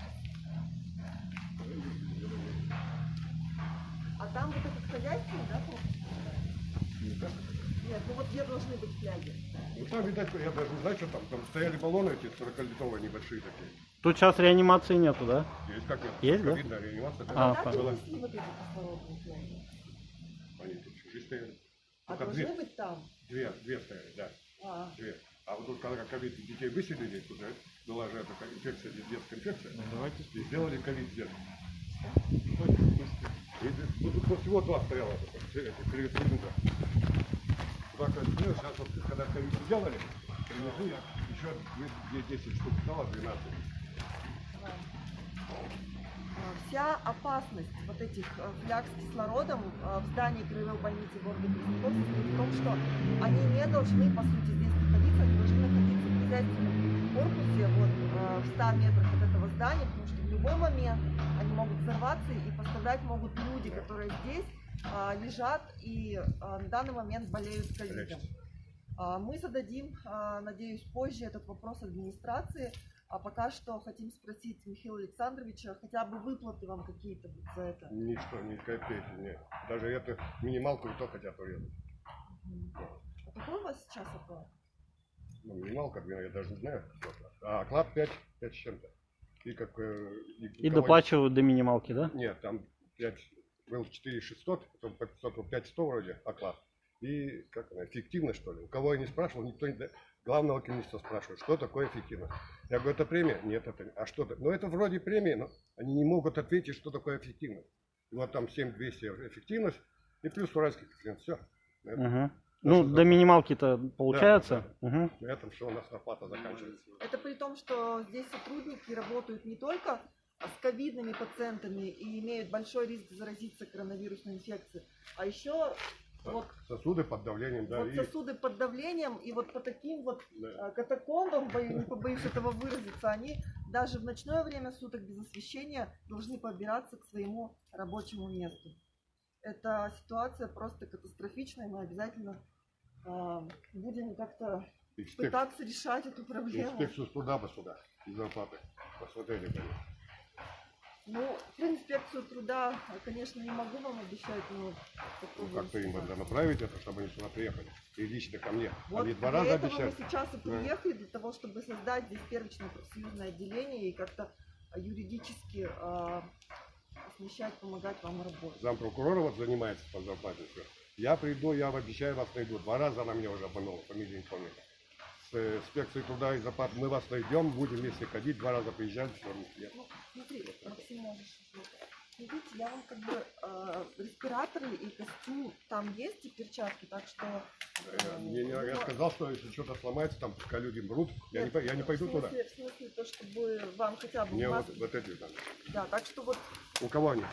[SPEAKER 3] А там вот этот хозяйственный, да? Нет, ну вот где должны быть фляги?
[SPEAKER 6] Ну там, видать, я даже не знаю, что там. Там стояли баллоны эти 40-литровые небольшие такие.
[SPEAKER 1] Тут сейчас реанимации нету, да?
[SPEAKER 6] Есть как нет?
[SPEAKER 1] Есть, да?
[SPEAKER 6] Видно, реанимация.
[SPEAKER 1] А,
[SPEAKER 3] Как
[SPEAKER 1] понятно.
[SPEAKER 3] принесли вот эти кислородные фляги?
[SPEAKER 6] Они тут чужие стояли.
[SPEAKER 3] А
[SPEAKER 6] Только
[SPEAKER 3] должны
[SPEAKER 6] две,
[SPEAKER 3] быть там?
[SPEAKER 6] две, две стояли, да.
[SPEAKER 3] А,
[SPEAKER 6] Две. А вот тут, когда ковид детей выселили, тут же была же эта инфекция, детская инфекция.
[SPEAKER 8] Ну, давайте
[SPEAKER 6] И сделали ковид тут вот всего два стояло, эти клиника. Два ковида, сейчас вот когда ковид сделали, принесли я еще две- две 10 штук стало, 12.
[SPEAKER 3] а, Вся опасность вот этих э, фляг с кислородом э, в здании краевой больницы города состоит в том, что они не должны, по сути, здесь находиться, они должны находиться в хозяйственном корпусе вот, э, в 100 метрах от этого здания, потому что в любой момент они могут взорваться и пострадать могут люди, которые здесь а, лежат и а, на данный момент болеют ковидом. А, Мы зададим, надеюсь, позже этот вопрос администрации. А пока что хотим спросить Михаила Александровича, хотя бы выплаты вам какие-то за это.
[SPEAKER 6] Ничто, ни копейки, нет. Даже эту минималку и то хотят урезать.
[SPEAKER 3] А какой у вас сейчас оклад?
[SPEAKER 6] Ну, минималка, я даже не знаю. А оклад 5, 5 с чем-то. И как... э,
[SPEAKER 1] И
[SPEAKER 6] кого-
[SPEAKER 1] доплачивают до минималки, да?
[SPEAKER 6] Нет, там 5, был 4 600, потом по 500, 5 100 вроде оклад. И как она, эффективность что ли? У кого я не спрашивал, никто не... Главного комиссара спрашивает, что такое эффективность. Я говорю, это премия? Нет, это... А что это? Ну, это вроде премии, но они не могут ответить, что такое эффективность. И вот там 7200 эффективность, и плюс уральский коэффициент. Все.
[SPEAKER 1] Угу. Ну, до минималки-то получается. Мгм.
[SPEAKER 6] На этом все у нас оплата заканчивается.
[SPEAKER 3] Это при том, что здесь сотрудники работают не только с ковидными пациентами и имеют большой риск заразиться коронавирусной инфекцией, а еще вот,
[SPEAKER 6] Сосуды под давлением, да.
[SPEAKER 3] вот
[SPEAKER 6] и-
[SPEAKER 3] сосуды под давлением и вот по таким вот
[SPEAKER 6] да.
[SPEAKER 3] э, катакомбам, бою- не побоюсь этого выразиться, они даже в ночное время суток без освещения должны побираться к своему рабочему месту. Эта ситуация просто катастрофичная, мы обязательно э, будем как-то пытаться решать эту проблему.
[SPEAKER 6] Инспекцию туда бы сюда, зарплаты. Посмотрели бы.
[SPEAKER 3] Ну, про инспекцию труда, э, конечно, не могу вам обещать, но
[SPEAKER 6] Ну, как-то им надо направить это, чтобы они сюда приехали. И лично ко мне.
[SPEAKER 3] Вот
[SPEAKER 6] они два раза обещали.
[SPEAKER 3] мы сейчас и
[SPEAKER 6] Да.
[SPEAKER 3] приехали, для того, чтобы создать здесь первичное профсоюзное отделение и как-то юридически а, смещать, помогать вам работать.
[SPEAKER 6] Зампрокурора вот занимается по зарплате. Я приду, я обещаю вас найду. Два раза она меня уже обманула, фамилию не помню. С э, инспекцией труда и зарплаты мы вас найдем, будем вместе ходить. Два раза приезжали, все.
[SPEAKER 3] Ну, смотри, Максим, можешь. Смотрите, я вам как бы э, респираторы и костюм там есть и перчатки, так что...
[SPEAKER 6] Э,
[SPEAKER 3] э,
[SPEAKER 6] не- я
[SPEAKER 3] ну,
[SPEAKER 6] сказал, что если что-то сломается, там пускай люди мрут. Я не, я не пойду
[SPEAKER 3] в
[SPEAKER 6] туда.
[SPEAKER 3] смысле, В смысле, то, чтобы вам хотя бы
[SPEAKER 6] Мне вот,
[SPEAKER 3] маски-
[SPEAKER 6] вот эти там.
[SPEAKER 3] Да, так что вот
[SPEAKER 6] У кого они?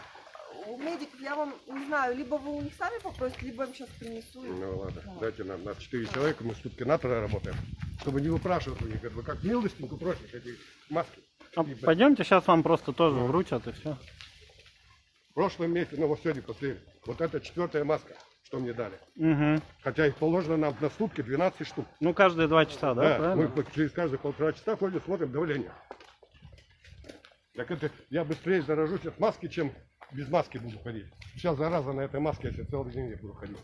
[SPEAKER 3] у медиков я вам не знаю, либо вы у них сами попросите, либо я им сейчас принесу.
[SPEAKER 6] Ну ладно,
[SPEAKER 3] Да.
[SPEAKER 6] дайте нам. Нас четыре человека, мы сутки на работаем. Чтобы не выпрашивать у них. Вы как милостинку просишь эти маски.
[SPEAKER 1] А Пойдемте, сейчас вам просто тоже вручат и все.
[SPEAKER 6] В прошлом месяце, ну вот сегодня после, вот это четвертая маска, что мне дали.
[SPEAKER 1] Угу.
[SPEAKER 6] Хотя их положено нам на сутки 12 штук.
[SPEAKER 1] Ну, каждые два часа, да,
[SPEAKER 6] Да,
[SPEAKER 1] правильно?
[SPEAKER 6] мы через каждые полтора часа ходим, смотрим давление. Так это я быстрее заражусь от маски, чем без маски буду ходить. Сейчас зараза на этой маске, если целый день я буду ходить.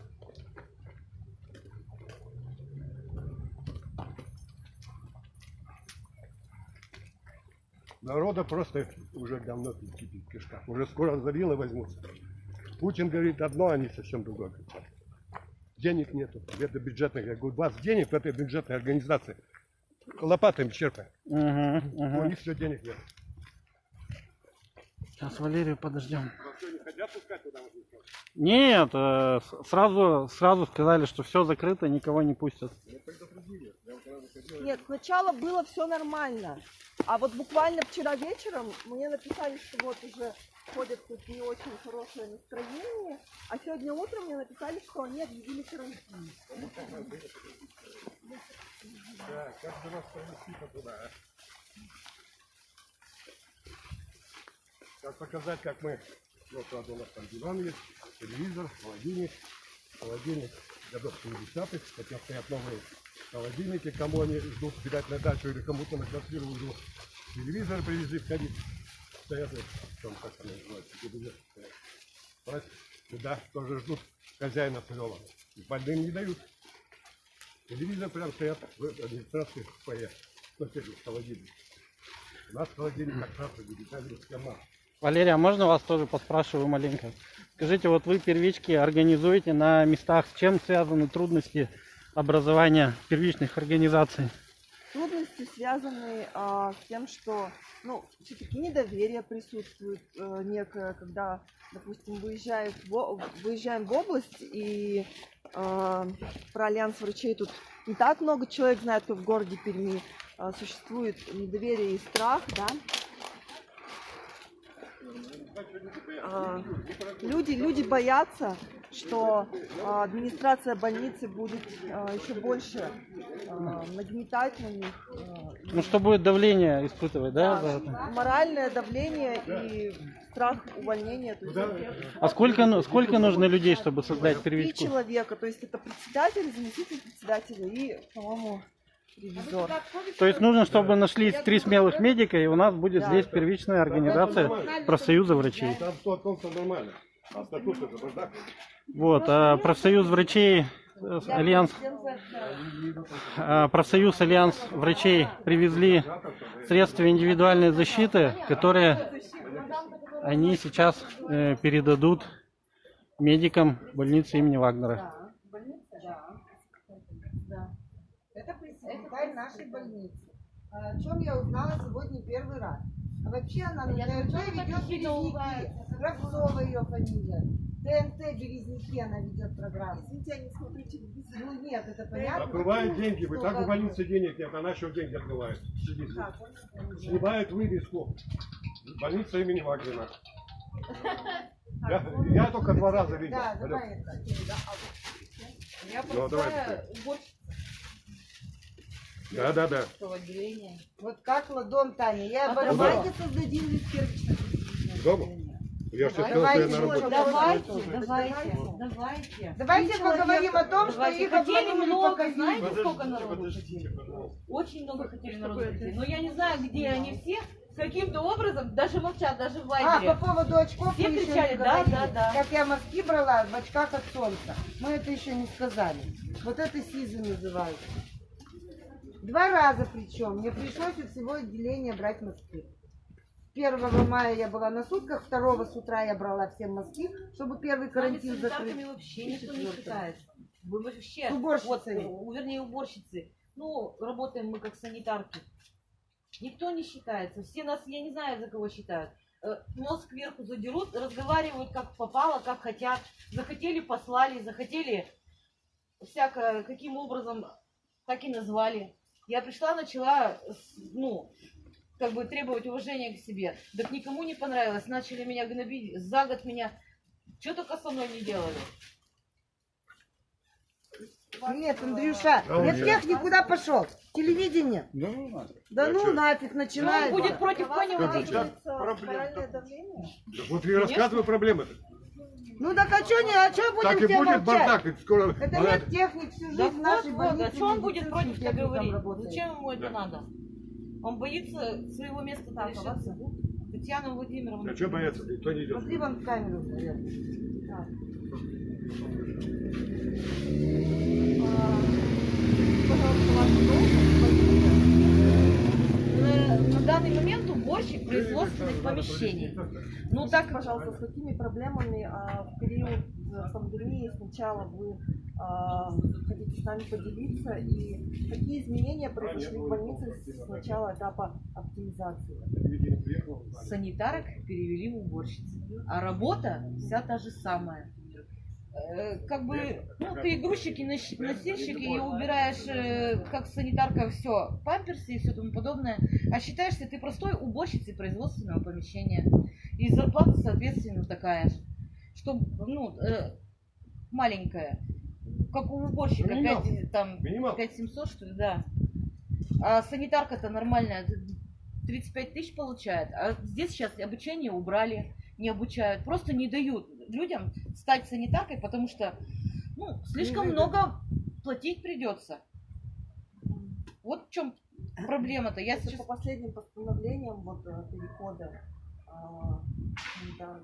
[SPEAKER 6] Народа просто уже давно кипит в кишках. Уже скоро завилы возьмутся. Путин говорит одно, они совсем другое денег нету. Это бюджетная. Я говорю, у вас денег в этой бюджетной организации. Лопатами черпай.
[SPEAKER 1] Мгм,
[SPEAKER 6] У
[SPEAKER 1] мгм.
[SPEAKER 6] них все денег нет.
[SPEAKER 1] Сейчас Валерию подождем. Нет, э, сразу, сразу сказали, что все закрыто, никого не пустят.
[SPEAKER 3] Нет, сначала было все нормально. А вот буквально вчера вечером мне написали, что вот уже ходят тут не очень хорошее настроение. А сегодня утром мне написали, что они объявили карантин.
[SPEAKER 6] Да, как же вас провести туда, а? Как показать, как мы... Вот правда, у нас там диван есть, телевизор, холодильник. Холодильник годов 70-х, хотя стоят новые холодильники, кому они ждут, видать, на дачу или кому-то на квартиру ждут. Телевизор привезли входить. Стоят, там, как они телевизор стоят. Сюда тоже ждут хозяина своего. Больным не дают. Телевизор прям стоят в администрации в фойе. Соседний холодильник. У нас холодильник как раз дигитальный схема.
[SPEAKER 1] Валерия, а можно вас тоже поспрашиваю маленько? Скажите, вот вы первички организуете на местах, с чем связаны трудности образования первичных организаций?
[SPEAKER 3] Трудности связаны а, с тем, что ну, все-таки недоверие присутствует э, некое, когда, допустим, выезжают в выезжаем в область и э, про альянс врачей тут не так много человек знает, как в городе Перми. А, существует недоверие и страх, да. А, люди, люди боятся, что а, администрация больницы будет а, еще больше а, нагнетать на них.
[SPEAKER 1] Ну, что будет давление испытывать, да?
[SPEAKER 3] да,
[SPEAKER 1] это?
[SPEAKER 3] моральное давление и страх увольнения. То есть
[SPEAKER 1] А сколько, ну- сколько нужно людей, чтобы создать
[SPEAKER 3] три
[SPEAKER 1] первичку?
[SPEAKER 3] человека, то есть это председатель, заместитель председателя и, по-моему, ревизор.
[SPEAKER 1] То есть нужно, чтобы нашлись три смелых медика, и у нас будет
[SPEAKER 3] Да.
[SPEAKER 1] здесь первичная организация профсоюза врачей.
[SPEAKER 6] А.
[SPEAKER 1] Вот, а профсоюз врачей, э, Альянс, а, профсоюз Альянс врачей привезли средства индивидуальной защиты, которые они сейчас э, передадут медикам больницы имени Вагнера.
[SPEAKER 4] Это пресс-секретарь нашей больницы. А, О чем я узнала сегодня первый раз. А вообще она на ТНТ ведет Березники. Кравцова ее фамилия. ТНТ Березники она ведет программу.
[SPEAKER 3] Извините, я не смотрю телевизор.
[SPEAKER 4] Ну нет, это понятно.
[SPEAKER 6] Отрывают деньги, вы так у
[SPEAKER 4] как?
[SPEAKER 6] больницы денег нет, она еще деньги отрывает. Сидите. Снимают вывеску. Больница имени Вагнера. Я, я только два раза видел.
[SPEAKER 4] Да, давай это.
[SPEAKER 2] Я
[SPEAKER 6] Ну, давай,
[SPEAKER 2] просто уборщица
[SPEAKER 6] Да, да, да.
[SPEAKER 4] Вот как ладон, Таня. Я
[SPEAKER 2] А давайте
[SPEAKER 4] создадим лишь
[SPEAKER 6] Дома? Я же сказал, что
[SPEAKER 4] Давайте
[SPEAKER 6] я на работе.
[SPEAKER 2] Давайте, давайте, давайте.
[SPEAKER 4] Давайте поговорим о том, что их
[SPEAKER 2] Хотели
[SPEAKER 4] обманули
[SPEAKER 2] много, знаете, сколько народу хотели? Очень много хотели народу. Но я не знаю, где они все. Каким-то образом, даже молчат, даже в
[SPEAKER 4] А,
[SPEAKER 2] Вайбере.
[SPEAKER 4] по поводу очков
[SPEAKER 2] Все
[SPEAKER 4] мы еще
[SPEAKER 2] кричали,
[SPEAKER 4] не
[SPEAKER 2] да,
[SPEAKER 4] говорили.
[SPEAKER 2] да, да.
[SPEAKER 4] Как я мазки брала в очках от солнца. Мы это еще не сказали. Вот это СИЗы называется. Два раза причем. Мне пришлось у всего отделения брать мазки. 1 мая я была на сутках, 2 с утра я брала всем мазки, чтобы первый
[SPEAKER 2] С
[SPEAKER 4] карантин закрыть.
[SPEAKER 2] вообще никто не считается. Вы вообще,
[SPEAKER 4] С уборщицами.
[SPEAKER 2] вот, э, вернее, уборщицы. Ну, работаем мы как санитарки. Никто не считается. Все нас, я не знаю, за кого считают. Э, Нос кверху задерут, разговаривают как попало, как хотят. Захотели, послали, захотели всякое, каким образом, так и назвали. Я пришла, начала, ну, как бы требовать уважения к себе. Так никому не понравилось. Начали меня гнобить. За год меня что только со мной не делали.
[SPEAKER 4] Нет, Андрюша,
[SPEAKER 6] Да,
[SPEAKER 4] нет
[SPEAKER 6] нет.
[SPEAKER 4] техник куда пошел? Телевидение. Да ну нафиг
[SPEAKER 2] Ну,
[SPEAKER 4] начинает.
[SPEAKER 2] он будет против.
[SPEAKER 3] Сказывается моральное давление?
[SPEAKER 6] Да Вот я рассказываю проблемы.
[SPEAKER 4] Ну так а что не, а что будем
[SPEAKER 6] Так и
[SPEAKER 4] все
[SPEAKER 6] будет
[SPEAKER 4] молчать?
[SPEAKER 6] бардак. и Скоро...
[SPEAKER 4] Это нет техник всю жизнь
[SPEAKER 2] Да
[SPEAKER 4] в
[SPEAKER 2] вот,
[SPEAKER 4] нашей
[SPEAKER 2] вот,
[SPEAKER 4] больнице.
[SPEAKER 2] а что он будет против-то
[SPEAKER 4] техникам
[SPEAKER 2] говорить? Зачем ему это надо? Он боится своего места там лишиться. Татьяна Владимировна.
[SPEAKER 6] А что бояться? Никто не идет.
[SPEAKER 4] Смотри вон в камеру, наверное.
[SPEAKER 2] Пожалуйста, вашу должность. На, на данный момент уборщик производственных помещений. Ну так,
[SPEAKER 3] Пожалуйста, с какими проблемами а, в период э, пандемии сначала вы а, хотите с нами поделиться и какие изменения произошли в больнице с начала этапа оптимизации?
[SPEAKER 2] Санитарок перевели в уборщицы. А работа вся та же самая. Э, Как бы, ну, ты грузчик и нос- носильщик, и убираешь, э, как санитарка, все, памперсы и все тому подобное. А считаешься ты простой уборщицей производственного помещения. И зарплата, соответственно, такая же. Что, ну, э, маленькая. Как у уборщика,
[SPEAKER 6] Минимал.
[SPEAKER 2] 5, там,
[SPEAKER 6] Минимал.
[SPEAKER 2] 5700, что ли, да. А санитарка-то нормальная, 35 тысяч получает. А здесь сейчас обучение убрали, не обучают. Просто не дают людям стать санитаркой, потому что ну, слишком
[SPEAKER 3] Невыгодно.
[SPEAKER 2] много платить придется. Вот в чем проблема-то. Я сейчас...
[SPEAKER 3] по последним постановлениям вот, э, перехода а, да,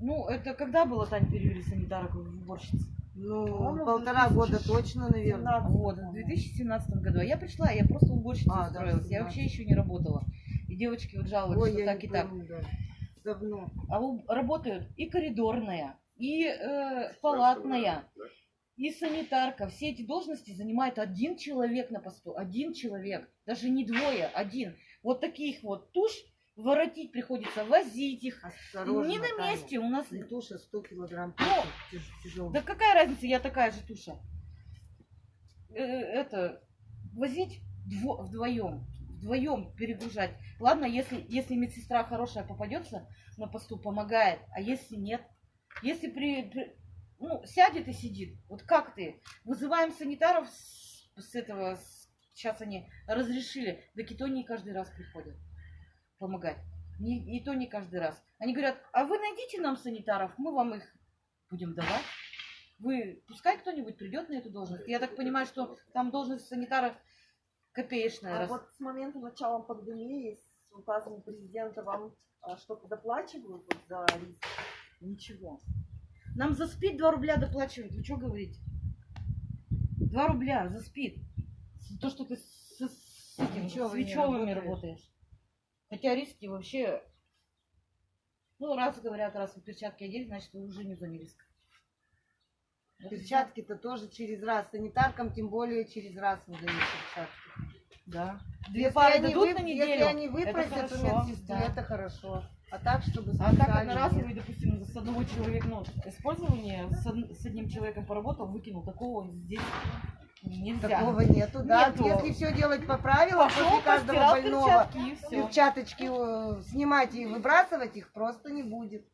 [SPEAKER 2] Ну, это когда было, Тань, перевели санитарок в уборщиц?
[SPEAKER 4] Ну,
[SPEAKER 3] По-моему,
[SPEAKER 4] полтора
[SPEAKER 3] 2000
[SPEAKER 4] года точно, наверное.
[SPEAKER 3] 17
[SPEAKER 2] Вот, в 2017 году. А я пришла, я просто уборщицей
[SPEAKER 4] А, да,
[SPEAKER 2] устроилась. я
[SPEAKER 4] 17.
[SPEAKER 2] вообще еще не работала. И девочки вот
[SPEAKER 4] Ой,
[SPEAKER 2] что так и так.
[SPEAKER 4] помню, да. Давно.
[SPEAKER 2] А у- работают и коридорная, и э, палатная, и санитарка. Все эти должности занимает один человек на посту. Один человек. Даже не двое, один. Вот таких вот туш воротить приходится, возить их.
[SPEAKER 4] Осторожно,
[SPEAKER 2] не на
[SPEAKER 4] Таня.
[SPEAKER 2] месте у нас.
[SPEAKER 4] Не туша 100 килограмм.
[SPEAKER 2] Ну,
[SPEAKER 4] тяж- тяжелый.
[SPEAKER 2] Да какая разница, я такая же туша. Э, это, возить дво- вдвоем, вдвоем перегружать. Ладно, если, если медсестра хорошая попадется на посту, помогает, а если нет? Если при, при- ну, сядет и сидит, вот как ты? Вызываем санитаров с, с этого, с- сейчас они разрешили, да и не каждый раз приходят помогать. Не, и то не каждый раз. Они говорят, а вы найдите нам санитаров, мы вам их будем давать. Вы, пускай кто-нибудь придет на эту должность. Я так понимаю, что там должность санитара копеечная.
[SPEAKER 3] А
[SPEAKER 2] раз-
[SPEAKER 3] вот с момента начала пандемии с указом президента вам а, что-то доплачивают вот за риск?
[SPEAKER 2] Ничего. Нам за спид 2 рубля доплачивают. Вы что говорите? 2 рубля за спид. То, что ты с, с этим,
[SPEAKER 4] Свечевыми
[SPEAKER 2] свечевыми
[SPEAKER 4] работаешь.
[SPEAKER 2] Хотя риски вообще... Ну, раз говорят, раз вы перчатки одели, значит, вы уже не в зоне риска.
[SPEAKER 4] Перчатки-то тоже через раз. Санитаркам тем более через раз выдают перчатки.
[SPEAKER 2] Да. Две
[SPEAKER 4] Если
[SPEAKER 2] пары
[SPEAKER 4] они,
[SPEAKER 2] дадут
[SPEAKER 4] вып-
[SPEAKER 2] на неделю.
[SPEAKER 4] если они
[SPEAKER 2] это
[SPEAKER 4] выпросят у
[SPEAKER 2] хорошо,
[SPEAKER 4] медсестры,
[SPEAKER 2] да.
[SPEAKER 4] это хорошо. А так, чтобы
[SPEAKER 2] А так одноразовый, допустим, с одного человека, ну, использование с, од- с одним человеком поработал, выкинул, такого здесь нельзя.
[SPEAKER 4] Такого нету, да.
[SPEAKER 2] Нету.
[SPEAKER 4] Если все делать по правилам,
[SPEAKER 2] Пошел,
[SPEAKER 4] после каждого больного
[SPEAKER 2] перчатки и все.
[SPEAKER 4] перчаточки э, снимать и выбрасывать их просто не будет.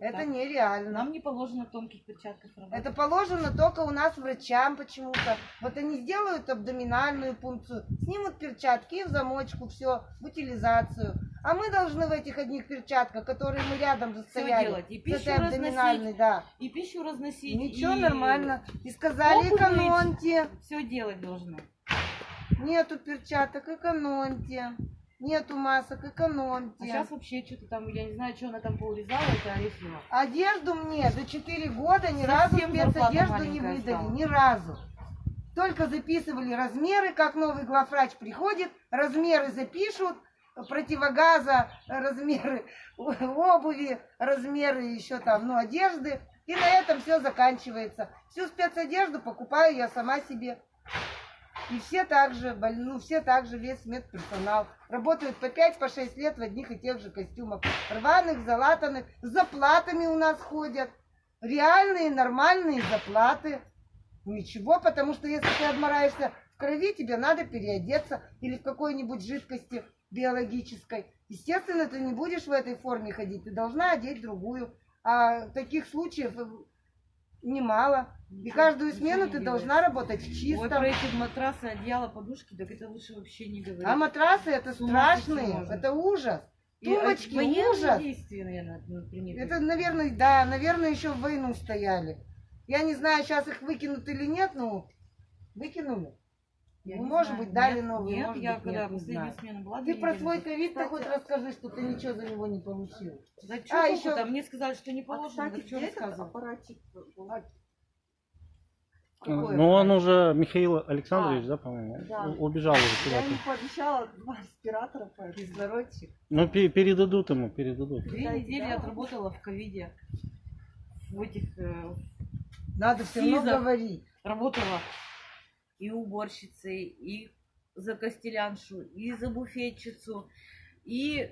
[SPEAKER 4] Это нереально.
[SPEAKER 2] Нам не положено в тонких перчатках работать.
[SPEAKER 4] Это положено только у нас врачам почему-то. Вот они сделают абдоминальную пункцию, снимут перчатки и в замочку все, в утилизацию. А мы должны в этих одних перчатках, которые мы рядом же
[SPEAKER 2] Всё
[SPEAKER 4] стояли,
[SPEAKER 2] делать. И пищу
[SPEAKER 4] абдоминальной, да.
[SPEAKER 2] И пищу разносить.
[SPEAKER 4] Ничего, нормально. И сказали,
[SPEAKER 2] обувь
[SPEAKER 4] экономьте.
[SPEAKER 2] Все делать должны.
[SPEAKER 4] Нету перчаток, экономьте. Нету масок, экономьте.
[SPEAKER 2] А сейчас вообще что-то там, я не знаю, что она там поурезала, это Арефьева.
[SPEAKER 4] Одежду мне за 4 года ни
[SPEAKER 2] Совсем
[SPEAKER 4] разу спецодежду не выдали.
[SPEAKER 2] стала.
[SPEAKER 4] Ни разу. Только записывали размеры, как новый главврач приходит, размеры запишут, противогаза, размеры обуви, размеры еще там, ну, одежды. И на этом все заканчивается. Всю спецодежду покупаю я сама себе. И все также, ну, все также, весь медперсонал. Работают по 5-6 по лет в одних и тех же костюмах. Рваных, залатанных, с заплатами у нас ходят. Реальные, нормальные заплаты. Ничего, потому что если ты обмораешься в крови, тебе надо переодеться или в какой-нибудь жидкости биологической. Естественно, ты не будешь в этой форме ходить, ты должна одеть другую. А таких случаев э, немало. И каждую смену ты должна работать в
[SPEAKER 2] Вот
[SPEAKER 4] чистом.
[SPEAKER 2] про эти матрасы, одеяла, подушки, так это лучше вообще не говорить.
[SPEAKER 4] А матрасы это страшные, это ужас.
[SPEAKER 2] И,
[SPEAKER 4] Тумбочки,
[SPEAKER 2] военные
[SPEAKER 4] ужас.
[SPEAKER 2] действия, наверное, ну.
[SPEAKER 4] Это, наверное, да, наверное, еще в войну стояли. Я не знаю, сейчас их выкинут или нет, но выкинули.
[SPEAKER 2] Я
[SPEAKER 4] ну, может
[SPEAKER 2] знаю.
[SPEAKER 4] быть, дали
[SPEAKER 2] Нет,
[SPEAKER 4] новые,
[SPEAKER 2] Нет,
[SPEAKER 4] может
[SPEAKER 2] я
[SPEAKER 4] быть,
[SPEAKER 2] когда
[SPEAKER 4] нет, не
[SPEAKER 2] последняя смена была,
[SPEAKER 4] Ты про свой ковид-то хоть расскажи, что ты ничего за него не получил.
[SPEAKER 2] Да
[SPEAKER 4] А,
[SPEAKER 2] что
[SPEAKER 4] еще-
[SPEAKER 2] там? Мне сказали, что не
[SPEAKER 3] А,
[SPEAKER 2] положено,
[SPEAKER 3] кстати,
[SPEAKER 2] так что
[SPEAKER 3] где этот аппаратик был?
[SPEAKER 4] Какой
[SPEAKER 1] Ну, он уже, Михаил Александрович,
[SPEAKER 3] А,
[SPEAKER 1] да, по-моему,
[SPEAKER 3] да.
[SPEAKER 1] убежал уже
[SPEAKER 3] Я
[SPEAKER 1] куда-то.
[SPEAKER 3] ему пообещала два респиратора, поэтому.
[SPEAKER 4] Кислородчик.
[SPEAKER 1] Ну, пе- передадут ему, передадут.
[SPEAKER 2] Две
[SPEAKER 3] Да,
[SPEAKER 2] недели
[SPEAKER 3] да.
[SPEAKER 2] отработала в ковиде. В этих, э,
[SPEAKER 4] Надо все равно говорить.
[SPEAKER 2] работала и уборщицей, и за костеляншу, и за буфетчицу, и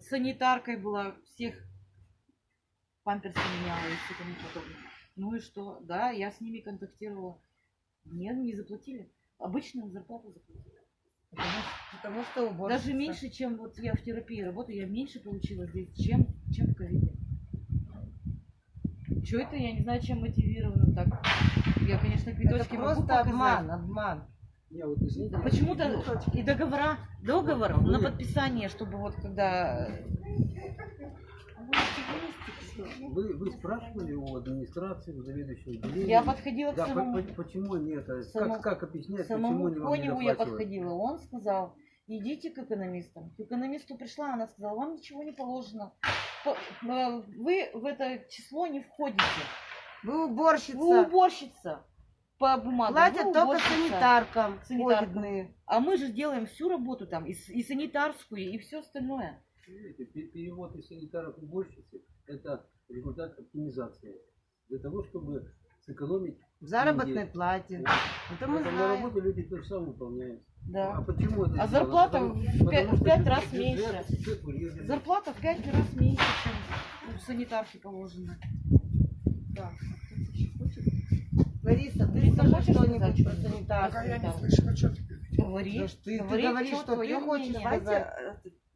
[SPEAKER 2] санитаркой была, всех памперсы меняла и все тому подобное. Ну и что? Да, я с ними контактировала. Мне не заплатили. Обычную зарплату заплатили.
[SPEAKER 4] Потому, потому что уборщица.
[SPEAKER 2] Даже меньше, чем вот я в терапии работаю, я меньше получила здесь, чем, чем в ковиде. Что это, я не знаю, чем мотивировано так. Я, конечно,
[SPEAKER 4] Это
[SPEAKER 2] квиточки могу
[SPEAKER 4] просто
[SPEAKER 2] показать.
[SPEAKER 4] обман, обман.
[SPEAKER 7] Я вот извините,
[SPEAKER 2] Почему-то и договора, договор на подписание, чтобы вот когда...
[SPEAKER 7] вы, вы спрашивали у администрации, у заведующего отделения?
[SPEAKER 2] Я подходила к
[SPEAKER 7] Да,
[SPEAKER 2] самому,
[SPEAKER 7] по- почему они это,
[SPEAKER 2] Само-
[SPEAKER 7] как, как объяснять,
[SPEAKER 2] самому
[SPEAKER 7] почему они вам не
[SPEAKER 2] я подходила. Он сказал, идите к экономистам. К экономисту пришла, она сказала, вам ничего не положено. Э, Вы в это число не входите.
[SPEAKER 4] Вы уборщица.
[SPEAKER 2] Вы уборщица по бумагам.
[SPEAKER 4] Платят только санитаркам.
[SPEAKER 2] Санитаркам. А мы же делаем всю работу там, и, и санитарскую, и все остальное.
[SPEAKER 7] Видите, пе- перевод из санитаров в уборщицы – это результат оптимизации. Для того, чтобы сэкономить
[SPEAKER 4] В заработной
[SPEAKER 7] деньги.
[SPEAKER 4] плате. Это мы
[SPEAKER 7] Поэтому на
[SPEAKER 4] знаем.
[SPEAKER 7] работе люди то же самое выполняют. А
[SPEAKER 2] Да.
[SPEAKER 7] почему это
[SPEAKER 2] А зарплата
[SPEAKER 7] Потому-
[SPEAKER 2] в
[SPEAKER 7] потому
[SPEAKER 2] пять- в
[SPEAKER 7] что
[SPEAKER 2] пять
[SPEAKER 7] бюджет-
[SPEAKER 2] раз
[SPEAKER 7] бюджет-
[SPEAKER 2] меньше.
[SPEAKER 7] бюджет.
[SPEAKER 2] Зарплата в пять раз меньше, чем у санитарки положено.
[SPEAKER 3] Да.
[SPEAKER 4] Лариса, ты
[SPEAKER 2] Лариса, хочешь
[SPEAKER 4] что-нибудь про санитарку.
[SPEAKER 8] я не
[SPEAKER 4] там.
[SPEAKER 8] слышу, а что?
[SPEAKER 2] Говори,
[SPEAKER 4] Да ты- ты
[SPEAKER 2] говори,
[SPEAKER 4] говоришь, что ты хочешь
[SPEAKER 2] мнение.
[SPEAKER 3] Давайте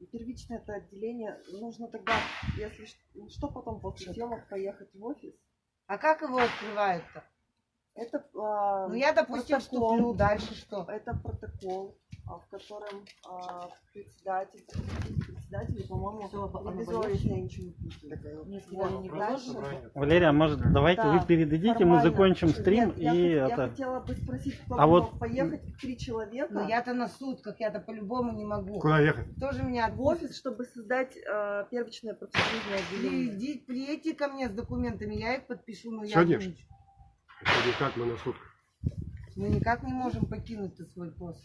[SPEAKER 3] э, первичное это отделение. Нужно тогда, если что потом после съемок поехать в офис.
[SPEAKER 4] А как его открывают-то?
[SPEAKER 3] Это а,
[SPEAKER 4] Ну я, допустим,
[SPEAKER 3] протокол.
[SPEAKER 4] вступлю, дальше что?
[SPEAKER 3] Это протокол, а, в котором а, председатель, председатель, по-моему, я ничего не
[SPEAKER 2] положено.
[SPEAKER 1] Валерия, может, давайте
[SPEAKER 3] Да,
[SPEAKER 1] вы передадите, мы закончим стрим
[SPEAKER 3] Нет, я,
[SPEAKER 1] и
[SPEAKER 3] я
[SPEAKER 1] это...
[SPEAKER 3] хотела бы спросить, кто
[SPEAKER 1] А вот-
[SPEAKER 3] мог поехать, три человека,
[SPEAKER 4] Ну я-то на сутках, я-то по-любому не могу.
[SPEAKER 6] Куда ехать?
[SPEAKER 4] Тоже меня
[SPEAKER 3] в офис, чтобы создать а, первичное профсоюзное отделение.
[SPEAKER 4] Приди, приедьте ко мне с документами, я их подпишу, но я
[SPEAKER 6] Сегодня?
[SPEAKER 4] Ничего.
[SPEAKER 6] Это никак мы на сутках.
[SPEAKER 4] Мы никак не можем покинуть свой пост.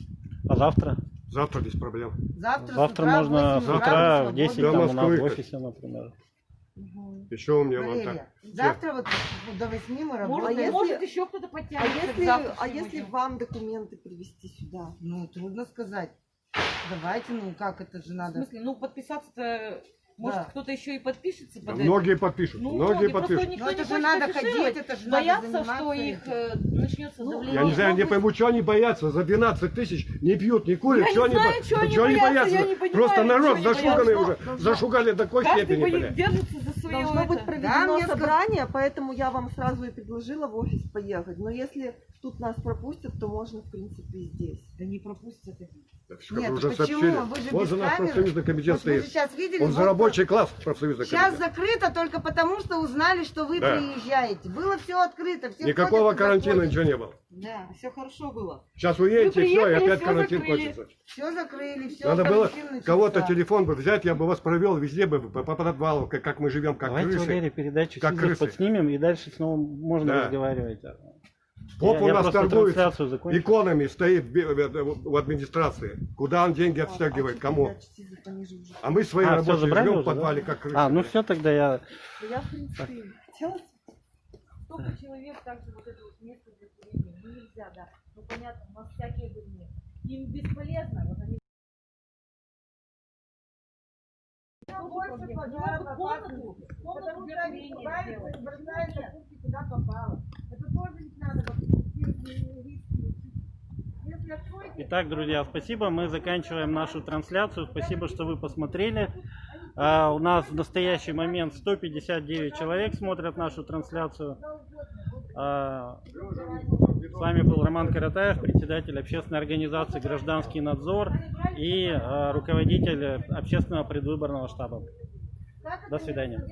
[SPEAKER 1] А завтра?
[SPEAKER 6] Завтра без проблем.
[SPEAKER 4] Завтра,
[SPEAKER 1] Завтра
[SPEAKER 4] утра в
[SPEAKER 1] можно
[SPEAKER 4] 8
[SPEAKER 1] с
[SPEAKER 4] утра
[SPEAKER 1] в 10
[SPEAKER 6] До
[SPEAKER 1] там у нас в
[SPEAKER 6] как?
[SPEAKER 1] офисе, например.
[SPEAKER 6] Еще у меня вот
[SPEAKER 4] Валерия,
[SPEAKER 6] так.
[SPEAKER 4] завтра вот до 8 мы
[SPEAKER 2] Может,
[SPEAKER 4] работаем.
[SPEAKER 3] если-
[SPEAKER 2] может еще кто-то
[SPEAKER 3] А
[SPEAKER 2] подтянется к
[SPEAKER 3] если, а если вам документы привезти сюда?
[SPEAKER 4] Ну, трудно сказать. Давайте, ну как это же
[SPEAKER 2] В
[SPEAKER 4] надо?
[SPEAKER 2] смысле, ну подписаться-то, может,
[SPEAKER 4] Да.
[SPEAKER 2] кто-то еще и подпишется
[SPEAKER 6] Да
[SPEAKER 2] под это.
[SPEAKER 6] многие подпишут,
[SPEAKER 2] Ну,
[SPEAKER 6] многие подпишут.
[SPEAKER 2] никто
[SPEAKER 4] Ну
[SPEAKER 2] не
[SPEAKER 4] это же надо ходить, это же
[SPEAKER 2] Боятся,
[SPEAKER 4] надо
[SPEAKER 2] что их э, начнется
[SPEAKER 3] Ну,
[SPEAKER 2] давление.
[SPEAKER 6] Я не знаю, не пойму, что они боятся. За 12 тысяч не пьют, не курят.
[SPEAKER 2] Я не
[SPEAKER 6] Чего они
[SPEAKER 2] знаю, чего они
[SPEAKER 6] чего они
[SPEAKER 2] боятся,
[SPEAKER 6] боятся?
[SPEAKER 2] не понимаю,
[SPEAKER 6] Просто народ
[SPEAKER 2] чего
[SPEAKER 6] зашуганный уже.
[SPEAKER 3] Должно-
[SPEAKER 6] Зашугали до такой
[SPEAKER 2] Каждый
[SPEAKER 6] степени, блядь.
[SPEAKER 2] держится за свое
[SPEAKER 3] Должно быть
[SPEAKER 2] это.
[SPEAKER 3] проведено
[SPEAKER 4] мне ска-
[SPEAKER 3] собрание, поэтому я вам сразу и предложила в офис поехать. Но если тут нас пропустят, то можно, в принципе, и здесь.
[SPEAKER 2] Да не пропустят это.
[SPEAKER 4] Нет,
[SPEAKER 6] уже
[SPEAKER 4] почему?
[SPEAKER 6] сообщили.
[SPEAKER 4] Вы же
[SPEAKER 6] Вот
[SPEAKER 4] без
[SPEAKER 6] же наш
[SPEAKER 4] камеры.
[SPEAKER 6] профсоюзный комитет
[SPEAKER 4] Вот вы же
[SPEAKER 6] стоит.
[SPEAKER 4] сейчас видели?
[SPEAKER 6] Он за
[SPEAKER 4] вот
[SPEAKER 6] рабочий класс профсоюзный
[SPEAKER 4] Сейчас
[SPEAKER 6] комитет.
[SPEAKER 4] закрыто только потому, что узнали, что вы
[SPEAKER 6] Да.
[SPEAKER 4] приезжаете. Было все открыто. Все
[SPEAKER 6] Никакого
[SPEAKER 4] ходят
[SPEAKER 6] карантина,
[SPEAKER 4] заходят.
[SPEAKER 6] ничего не было.
[SPEAKER 2] Да, все хорошо было.
[SPEAKER 6] Сейчас уедете, все, и опять
[SPEAKER 2] всё
[SPEAKER 6] карантин
[SPEAKER 2] закрыли.
[SPEAKER 6] кончится.
[SPEAKER 4] Все закрыли, все
[SPEAKER 6] Надо было кого-то телефон бы взять, я бы вас провел везде бы по, по подвалу, как, как мы живем, как
[SPEAKER 1] Давайте,
[SPEAKER 6] крысы.
[SPEAKER 1] Валерия, передачу
[SPEAKER 6] Как крысы.
[SPEAKER 1] подснимем, и дальше снова можно
[SPEAKER 6] Да.
[SPEAKER 1] разговаривать.
[SPEAKER 6] Поп
[SPEAKER 1] Я-
[SPEAKER 6] у нас торгует иконами, стоит в администрации. Куда он деньги отстегивает, кому? А мы свои
[SPEAKER 1] А,
[SPEAKER 6] рабочие живем в
[SPEAKER 1] уже, да?
[SPEAKER 6] подвале, как крысы.
[SPEAKER 1] А, ну все, тогда я...
[SPEAKER 3] Я, в принципе, хотела
[SPEAKER 2] Столько человек также вот это вот место для курения. Ну нельзя, да. Ну понятно, у нас всякие были. Им бесполезно, вот они
[SPEAKER 4] больше пожаров
[SPEAKER 2] комнату, комнату
[SPEAKER 4] Потому
[SPEAKER 2] для
[SPEAKER 4] что они
[SPEAKER 2] курения
[SPEAKER 4] бросают,
[SPEAKER 2] сделать. Нет.
[SPEAKER 4] куда попало.
[SPEAKER 1] Итак, друзья, спасибо. Мы заканчиваем нашу трансляцию. Спасибо, что вы посмотрели. А, у нас в настоящий момент 159 человек смотрят нашу трансляцию. А, с вами был Роман Каратаев, председатель общественной организации «Гражданский надзор» и а, руководитель общественного предвыборного штаба. До свидания.